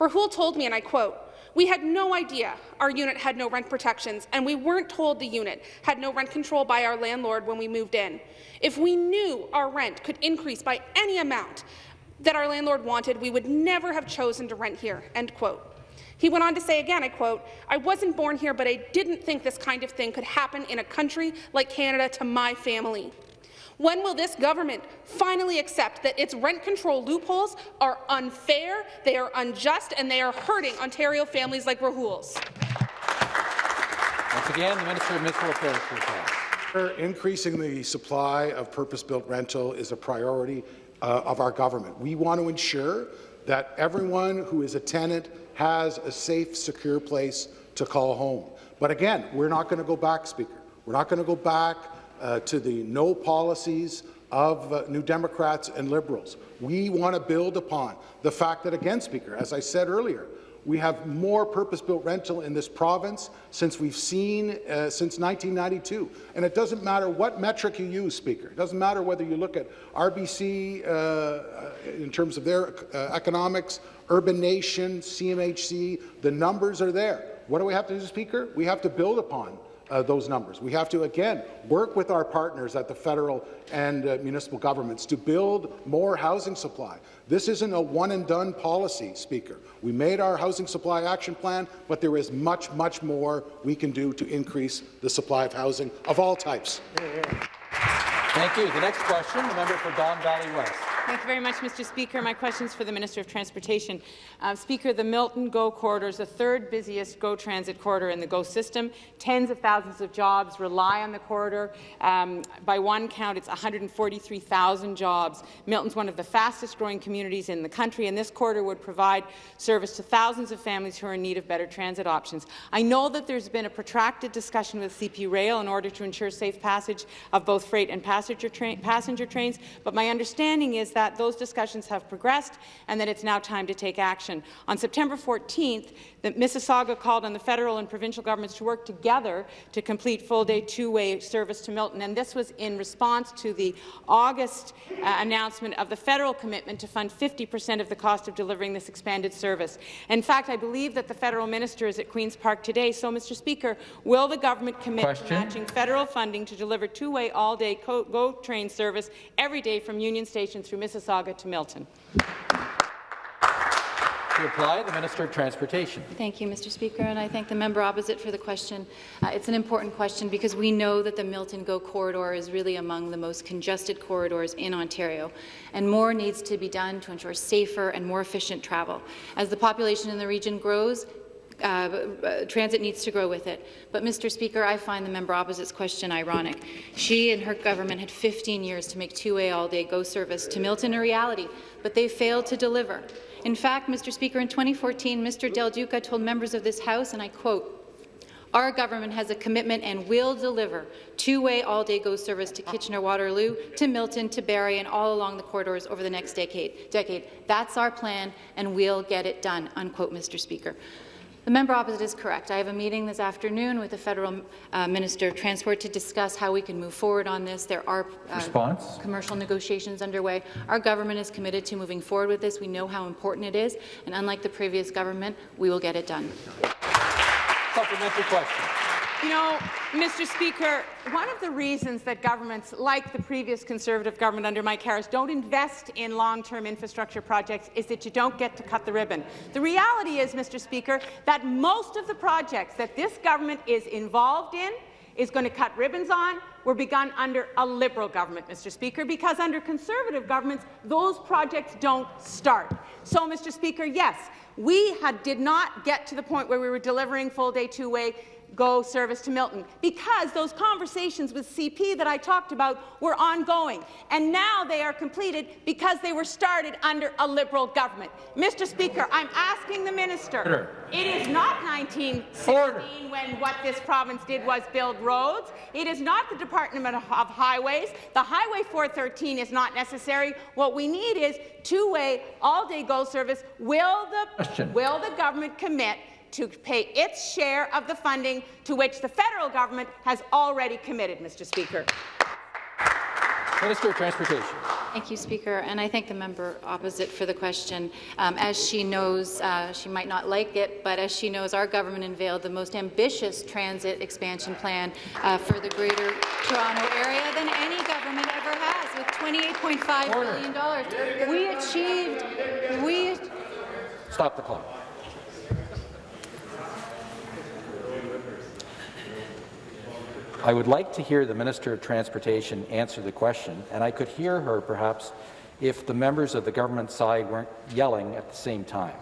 Rahul told me, and I quote, we had no idea our unit had no rent protections, and we weren't told the unit had no rent control by our landlord when we moved in. If we knew our rent could increase by any amount that our landlord wanted, we would never have chosen to rent here." End quote. He went on to say again, I quote, I wasn't born here, but I didn't think this kind of thing could happen in a country like Canada to my family. When will this government finally accept that its rent control loopholes are unfair, they are unjust, and they are hurting Ontario families like Rahul's? Once again, the Minister of Municipal Affairs to reply. Increasing the supply of purpose-built rental is a priority uh, of our government. We want to ensure that everyone who is a tenant has a safe, secure place to call home. But again, we're not going to go back, Speaker. We're not going to go back uh, to the no policies of uh, New Democrats and Liberals. We want to build upon the fact that, again, Speaker, as I said earlier, we have more purpose-built rental in this province since we've seen uh, since 1992. And it doesn't matter what metric you use, Speaker. It doesn't matter whether you look at RBC uh, in terms of their uh, economics, Urbanation, CMHC, the numbers are there. What do we have to do, Speaker? We have to build upon uh, those numbers. We have to, again, work with our partners at the federal and uh, municipal governments to build more housing supply. This isn't a one-and-done policy, Speaker. We made our housing supply action plan, but there is much, much more we can do to increase the supply of housing of all types. Thank you. The next question, the member for Don Valley West. Thank you very much, Mr. Speaker. My question is for the Minister of Transportation. Uh, Speaker, the Milton GO corridor is the third busiest GO transit corridor in the GO system. Tens of thousands of jobs rely on the corridor. Um, by one count, it's 143,000 jobs. Milton's one of the fastest growing communities in the country, and this corridor would provide service to thousands of families who are in need of better transit options. I know that there's been a protracted discussion with CP Rail in order to ensure safe passage of both freight and passenger, tra passenger trains, but my understanding is that those discussions have progressed and that it's now time to take action. On September 14th, the Mississauga called on the federal and provincial governments to work together to complete full-day two-way service to Milton, and this was in response to the August uh, announcement of the federal commitment to fund 50 per cent of the cost of delivering this expanded service. In fact, I believe that the federal minister is at Queen's Park today. So, Mr. Speaker, will the government commit Question. to matching federal funding to deliver two-way all-day GO train service every day from Union Station through Mississauga to Milton? To reply, the Minister of Transportation. Thank you, Mr. Speaker, and I thank the member opposite for the question. Uh, it's an important question because we know that the Milton GO corridor is really among the most congested corridors in Ontario, and more needs to be done to ensure safer and more efficient travel. As the population in the region grows, uh, uh, transit needs to grow with it. But, Mr. Speaker, I find the member opposite's question ironic. She and her government had 15 years to make two-way all-day GO service to Milton a reality, but they failed to deliver. In fact, Mr. Speaker, in 2014, Mr. Del Duca told members of this House, and I quote, our government has a commitment and will deliver two-way all-day GO service to Kitchener-Waterloo, to Milton, to Barrie, and all along the corridors over the next decade. decade. That's our plan, and we'll get it done, unquote, Mr. Speaker. The member opposite is correct. I have a meeting this afternoon with the Federal uh, Minister of Transport to discuss how we can move forward on this. There are uh, commercial negotiations underway. Our government is committed to moving forward with this. We know how important it is, and unlike the previous government, we will get it done. Supplementary question. You know, Mr. Speaker, one of the reasons that governments, like the previous Conservative government under Mike Harris, don't invest in long-term infrastructure projects is that you don't get to cut the ribbon. The reality is, Mr. Speaker, that most of the projects that this government is involved in is going to cut ribbons on were begun under a Liberal government, Mr. Speaker, because under Conservative governments, those projects don't start. So, Mr. Speaker, yes, we had, did not get to the point where we were delivering full-day two-way GO service to Milton because those conversations with CP that I talked about were ongoing, and now they are completed because they were started under a Liberal government. Mr. Speaker, I'm asking the minister. Order. It is not 1916 when what this province did was build roads. It is not the Department of Highways. The Highway 413 is not necessary. What we need is two-way, all-day GO service. Will the, Question. will the government commit to pay its share of the funding to which the federal government has already committed, Mr. Speaker. Minister of Transportation. Thank you, Speaker, and I thank the member opposite for the question. Um, as she knows, uh, she might not like it, but as she knows, our government unveiled the most ambitious transit expansion plan uh, for the Greater Toronto Area than any government ever has, with $28.5 billion. We achieved, we Stop the clock. I would like to hear the Minister of Transportation answer the question, and I could hear her perhaps if the members of the government side weren't yelling at the same time.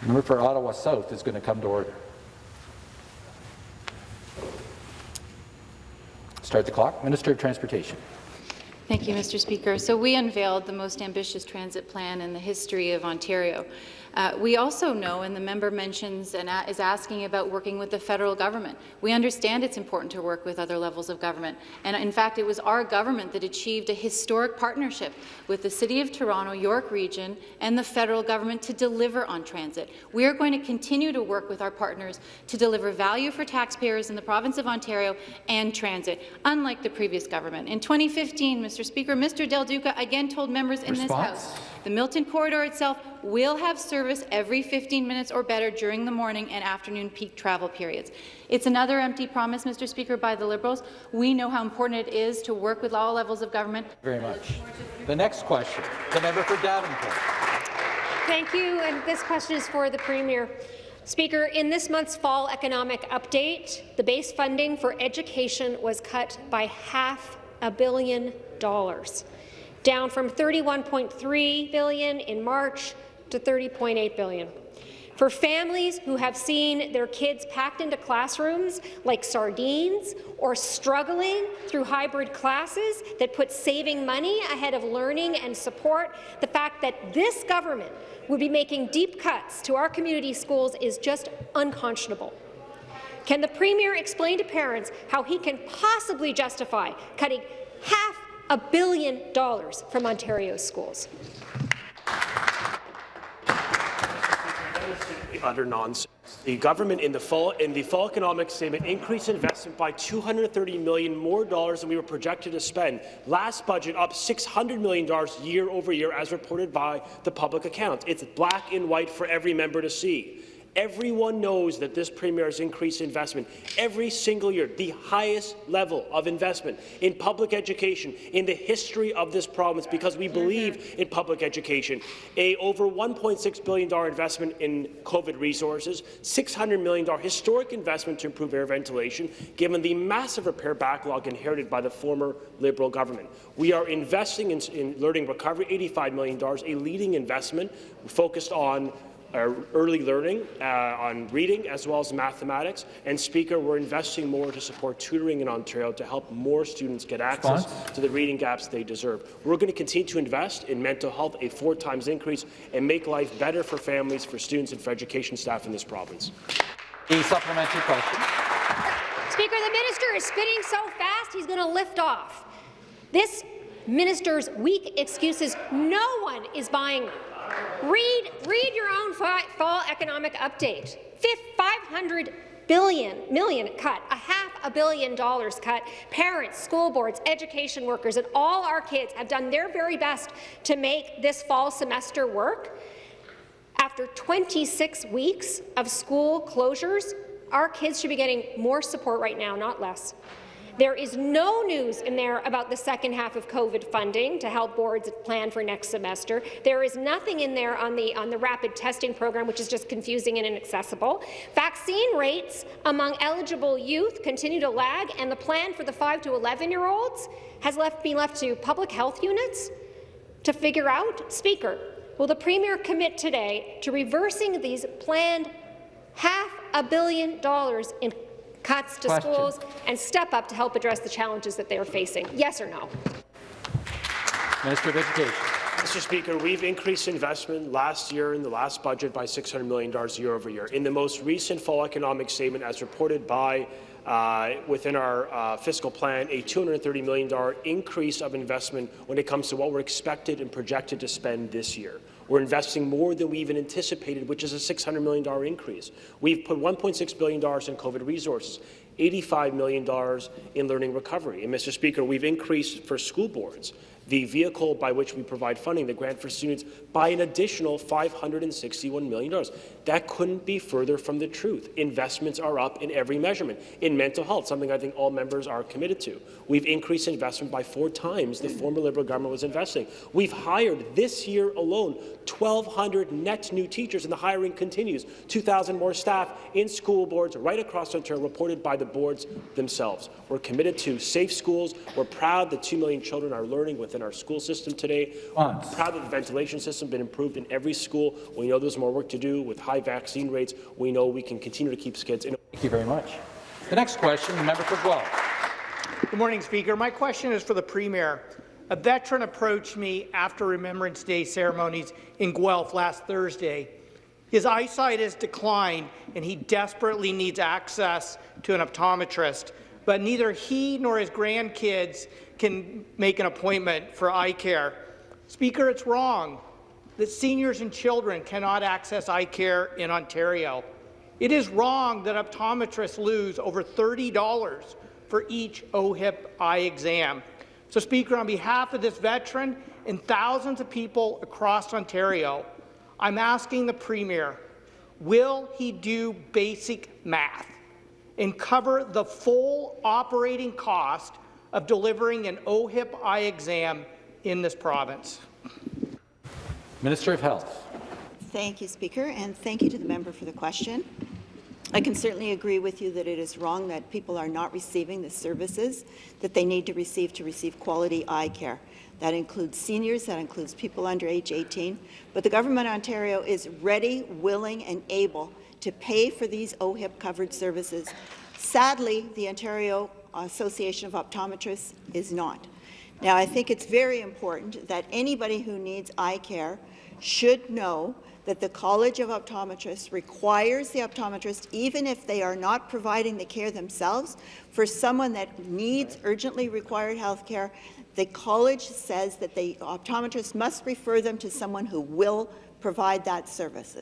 The member for Ottawa South is going to come to order. Start the clock. Minister of Transportation. Thank you, Mr. Speaker. So we unveiled the most ambitious transit plan in the history of Ontario. Uh, we also know, and the member mentions and is asking about working with the federal government. We understand it's important to work with other levels of government. And in fact, it was our government that achieved a historic partnership with the City of Toronto, York Region, and the federal government to deliver on transit. We are going to continue to work with our partners to deliver value for taxpayers in the province of Ontario and transit, unlike the previous government. In 2015, Mr. Speaker, Mr. Del Duca again told members in Response? this House the Milton corridor itself will have service every 15 minutes or better during the morning and afternoon peak travel periods. It's another empty promise, Mr. Speaker, by the Liberals. We know how important it is to work with all levels of government. Very much. The next question, the member for Davenport. Thank you, and this question is for the Premier. Speaker, in this month's fall economic update, the base funding for education was cut by half a billion dollars down from 31.3 billion in March to 30.8 billion. For families who have seen their kids packed into classrooms like sardines or struggling through hybrid classes that put saving money ahead of learning and support, the fact that this government would be making deep cuts to our community schools is just unconscionable. Can the Premier explain to parents how he can possibly justify cutting half a billion dollars from Ontario's schools? utter nonsense. The government in the fall in the fall economic statement increased investment by 230 million more dollars than we were projected to spend. Last budget up 600 million dollars year over year, as reported by the public accounts. It's black and white for every member to see. Everyone knows that this Premier has increased investment every single year, the highest level of investment in public education in the history of this province because we believe mm-hmm. in public education. A over $1.6 billion investment in COVID resources, $600 million historic investment to improve air ventilation, given the massive repair backlog inherited by the former Liberal government. We are investing in, in learning recovery, $85 million, a leading investment focused on early learning uh, on reading as well as mathematics. And Speaker, we're investing more to support tutoring in Ontario to help more students get access Response? to the reading gaps they deserve. We're going to continue to invest in mental health, a four times increase, and make life better for families, for students, and for education staff in this province. The supplementary question. Speaker, the minister is spinning so fast he's going to lift off. This minister's weak excuses, no one is buying them. Read, read your own fall economic update. 500 billion million cut, a half a billion dollars cut. Parents, school boards, education workers, and all our kids have done their very best to make this fall semester work. After 26 weeks of school closures, our kids should be getting more support right now, not less. There is no news in there about the second half of COVID funding to help boards plan for next semester. There is nothing in there on the, on the rapid testing program, which is just confusing and inaccessible. Vaccine rates among eligible youth continue to lag, and the plan for the 5 to 11-year-olds has left, been left to public health units to figure out. Speaker, will the Premier commit today to reversing these planned half a billion dollars in cuts to Question. schools, and step up to help address the challenges that they are facing? Yes or no? Minister of Education. Mr. Speaker, we've increased investment last year in the last budget by $600 million year over year. In the most recent fall economic statement, as reported by uh, within our uh, fiscal plan, a $230 million increase of investment when it comes to what we're expected and projected to spend this year. We're investing more than we even anticipated, which is a $600 million increase. We've put $1.6 billion in COVID resources, $85 million in learning recovery. And, Mr. Speaker, we've increased for school boards the vehicle by which we provide funding, the grant for students, by an additional $561 million. That couldn't be further from the truth. Investments are up in every measurement. In mental health, something I think all members are committed to. We've increased investment by four times the former Liberal government was investing. We've hired this year alone 1,200 net new teachers, and the hiring continues. 2,000 more staff in school boards right across Ontario, reported by the boards themselves. We're committed to safe schools. We're proud that 2 million children are learning within our school system today. We're proud that the ventilation system has been improved in every school. We know there's more work to do with high vaccine rates. We know we can continue to keep kids in. Thank you very much. The next question, the member for Guelph. Good morning, Speaker. My question is for the Premier. A veteran approached me after Remembrance Day ceremonies in Guelph last Thursday. His eyesight has declined, and he desperately needs access to an optometrist but neither he nor his grandkids can make an appointment for eye care. Speaker, it's wrong that seniors and children cannot access eye care in Ontario. It is wrong that optometrists lose over $30 for each OHIP eye exam. So, Speaker, on behalf of this veteran and thousands of people across Ontario, I'm asking the Premier, will he do basic math? and cover the full operating cost of delivering an OHIP eye exam in this province. Minister of Health. Thank you, Speaker, and thank you to the member for the question. I can certainly agree with you that it is wrong that people are not receiving the services that they need to receive to receive quality eye care. That includes seniors, that includes people under age 18. But the Government of Ontario is ready, willing and able to pay for these OHIP-covered services. Sadly, the Ontario Association of Optometrists is not. Now, I think it's very important that anybody who needs eye care should know that the College of Optometrists requires the optometrist, even if they are not providing the care themselves, for someone that needs urgently required health care, the college says that the optometrist must refer them to someone who will provide that service.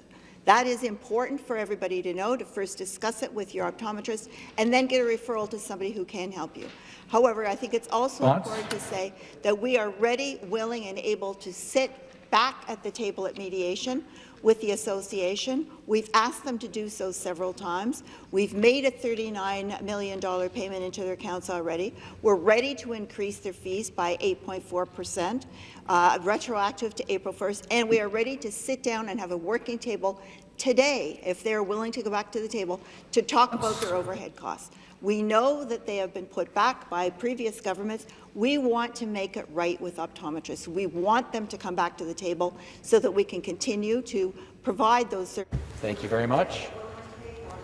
That is important for everybody to know, to first discuss it with your optometrist and then get a referral to somebody who can help you. However, I think it's also important to say that we are ready, willing and able to sit back at the table at mediation with the association. We've asked them to do so several times. We've made a $39 million payment into their accounts already. We're ready to increase their fees by 8.4 percent, uh, retroactive to April 1st, and we are ready to sit down and have a working table today, if they're willing to go back to the table, to talk about their overhead costs. We know that they have been put back by previous governments. We want to make it right with optometrists. We want them to come back to the table so that we can continue to provide those services. Thank you very much.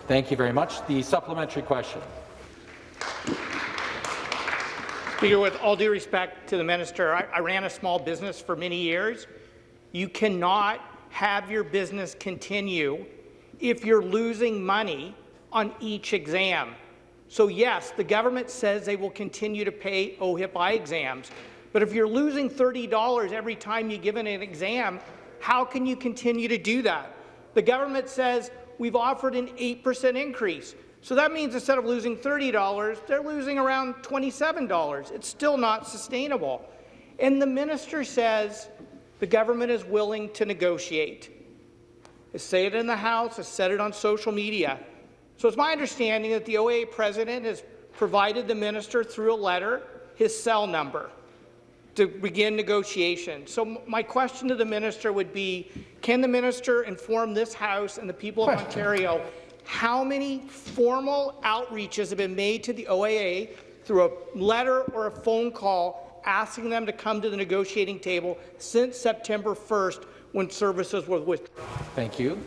Thank you very much. The supplementary question. Speaker, with all due respect to the minister, I, I ran a small business for many years. You cannot have your business continue if you're losing money on each exam. So yes, the government says they will continue to pay OHIP eye exams, but if you're losing $30 every time you give an exam, how can you continue to do that? The government says we've offered an 8% increase. So that means instead of losing $30, they're losing around $27. It's still not sustainable. And the minister says the government is willing to negotiate. I say it in the House, I said it on social media. So it's my understanding that the OA president has provided the minister through a letter his cell number to begin negotiations. So my question to the minister would be, can the minister inform this House and the people of Ontario how many formal outreaches have been made to the OAO through a letter or a phone call asking them to come to the negotiating table since September 1st when services were withdrawn? Thank you.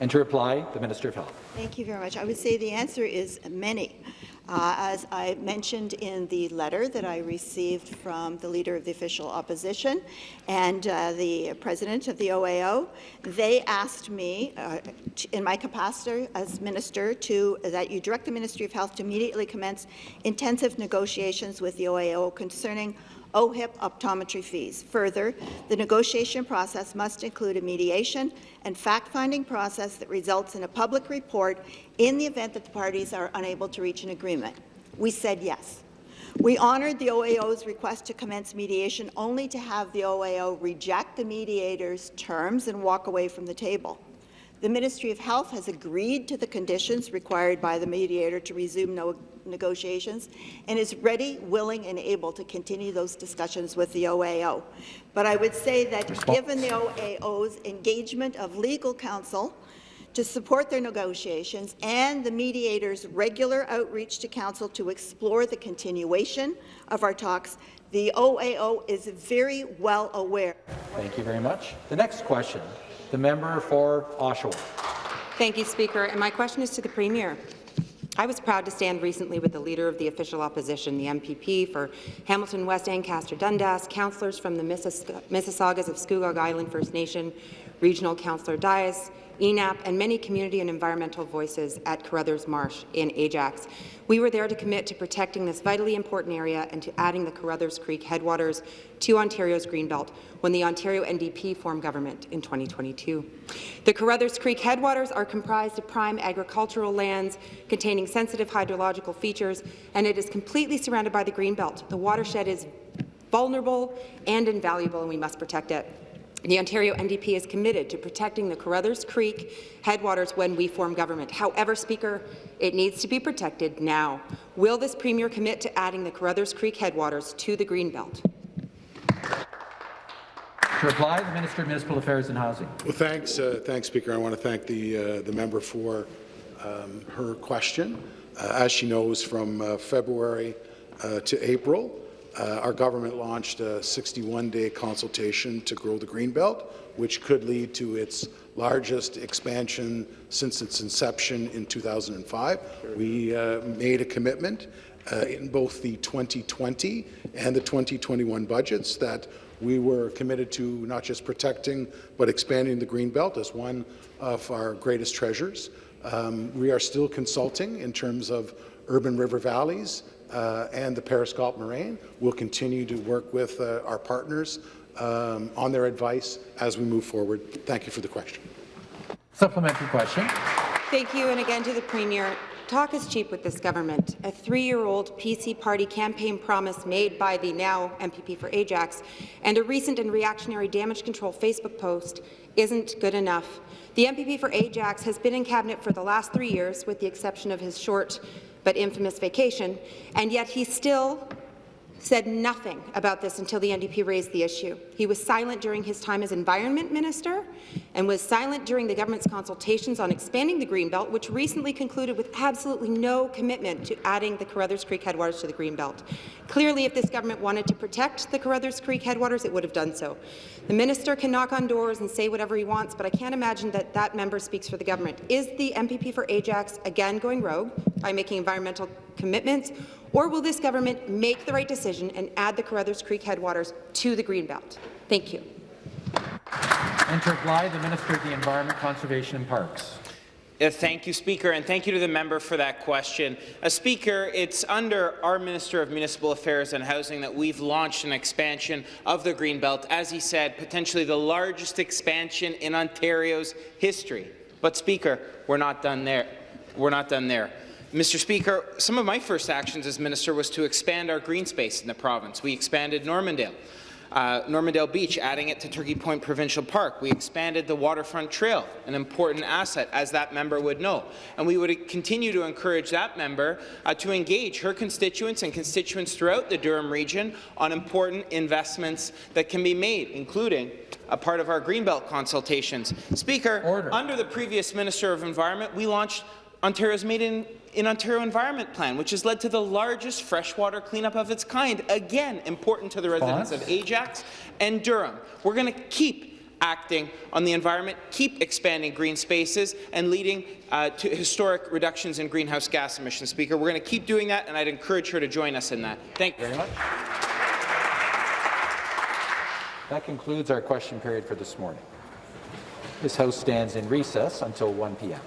And to reply, the Minister of Health. Thank you very much. I would say the answer is many. Uh, as I mentioned in the letter that I received from the Leader of the Official Opposition and uh, the President of the OAO, they asked me, uh, in my capacity as Minister, to that you direct the Ministry of Health to immediately commence intensive negotiations with the OAO concerning OHIP optometry fees. Further, the negotiation process must include a mediation and fact-finding process that results in a public report in the event that the parties are unable to reach an agreement. We said yes. We honoured the OAO's request to commence mediation only to have the OAO reject the mediator's terms and walk away from the table. The Ministry of Health has agreed to the conditions required by the mediator to resume no negotiations and is ready, willing and able to continue those discussions with the OAO. But I would say that given the OAO's engagement of legal counsel to support their negotiations and the mediator's regular outreach to Council to explore the continuation of our talks, the OAO is very well aware. Thank you very much. The next question, the member for Oshawa. Thank you, Speaker. And my question is to the Premier. I was proud to stand recently with the Leader of the Official Opposition, the MPP for Hamilton West Ancaster Dundas, councillors from the Mississaugas of Scugog Island First Nation, Regional Councillor Dies, ENAP, and many community and environmental voices at Carruthers Marsh in Ajax. We were there to commit to protecting this vitally important area and to adding the Carruthers Creek headwaters to Ontario's Greenbelt when the Ontario NDP formed government in 2022. The Carruthers Creek headwaters are comprised of prime agricultural lands containing sensitive hydrological features, and it is completely surrounded by the Greenbelt. The watershed is vulnerable and invaluable, and we must protect it. The Ontario NDP is committed to protecting the Carruthers Creek headwaters when we form government. However, Speaker, it needs to be protected now. Will this Premier commit to adding the Carruthers Creek headwaters to the Greenbelt? To reply, the Minister of Municipal Affairs and Housing. Well, thanks, uh, thanks, Speaker. I want to thank the uh, the member for um, her question. Uh, as she knows, from uh, February uh, to April, uh, our government launched a 61-day consultation to grow the Greenbelt, which could lead to its largest expansion since its inception in 2005. We uh, made a commitment uh, in both the 2020 and the 2021 budgets that we were committed to not just protecting but expanding the Greenbelt as one of our greatest treasures. Um, we are still consulting in terms of urban river valleys uh, and the Paris Galt Moraine. We'll continue to work with uh, our partners um, on their advice as we move forward. Thank you for the question. Supplementary question. Thank you, and again to the Premier. Talk is cheap with this government. A three-year-old PC party campaign promise made by the now MPP for Ajax and a recent and reactionary damage control Facebook post isn't good enough. The MPP for Ajax has been in cabinet for the last three years, with the exception of his short but infamous vacation, and yet he still said nothing about this until the NDP raised the issue. He was silent during his time as Environment Minister and was silent during the government's consultations on expanding the Greenbelt, which recently concluded with absolutely no commitment to adding the Carruthers Creek headwaters to the Greenbelt. Clearly, if this government wanted to protect the Carruthers Creek headwaters, it would have done so. The minister can knock on doors and say whatever he wants, but I can't imagine that that member speaks for the government. Is the MPP for Ajax again going rogue by making environmental commitments, or will this government make the right decision and add the Carruthers Creek headwaters to the Greenbelt? Thank you. Enter Bly, the Minister of the Environment, Conservation and Parks. Uh, thank you, Speaker, and thank you to the member for that question. Uh, Speaker, it's under our Minister of Municipal Affairs and Housing that we've launched an expansion of the Greenbelt, as he said, potentially the largest expansion in Ontario's history. But, Speaker, we're not done there. We're not done there. Mr. Speaker, some of my first actions as minister was to expand our green space in the province. We expanded Normandale. Uh, Normandale Beach, adding it to Turkey Point Provincial Park. We expanded the waterfront trail, an important asset, as that member would know. And we would continue to encourage that member uh, to engage her constituents and constituents throughout the Durham region on important investments that can be made, including a part of our Greenbelt consultations. Speaker, Order. under the previous Minister of Environment, we launched Ontario's Made in, in Ontario Environment Plan, which has led to the largest freshwater cleanup of its kind. Again, important to the residents of Ajax and Durham. We're going to keep acting on the environment, keep expanding green spaces, and leading uh, to historic reductions in greenhouse gas emissions. Speaker, we're going to keep doing that, and I'd encourage her to join us in that. Thank you very much. That concludes our question period for this morning. This House stands in recess until 1 p.m.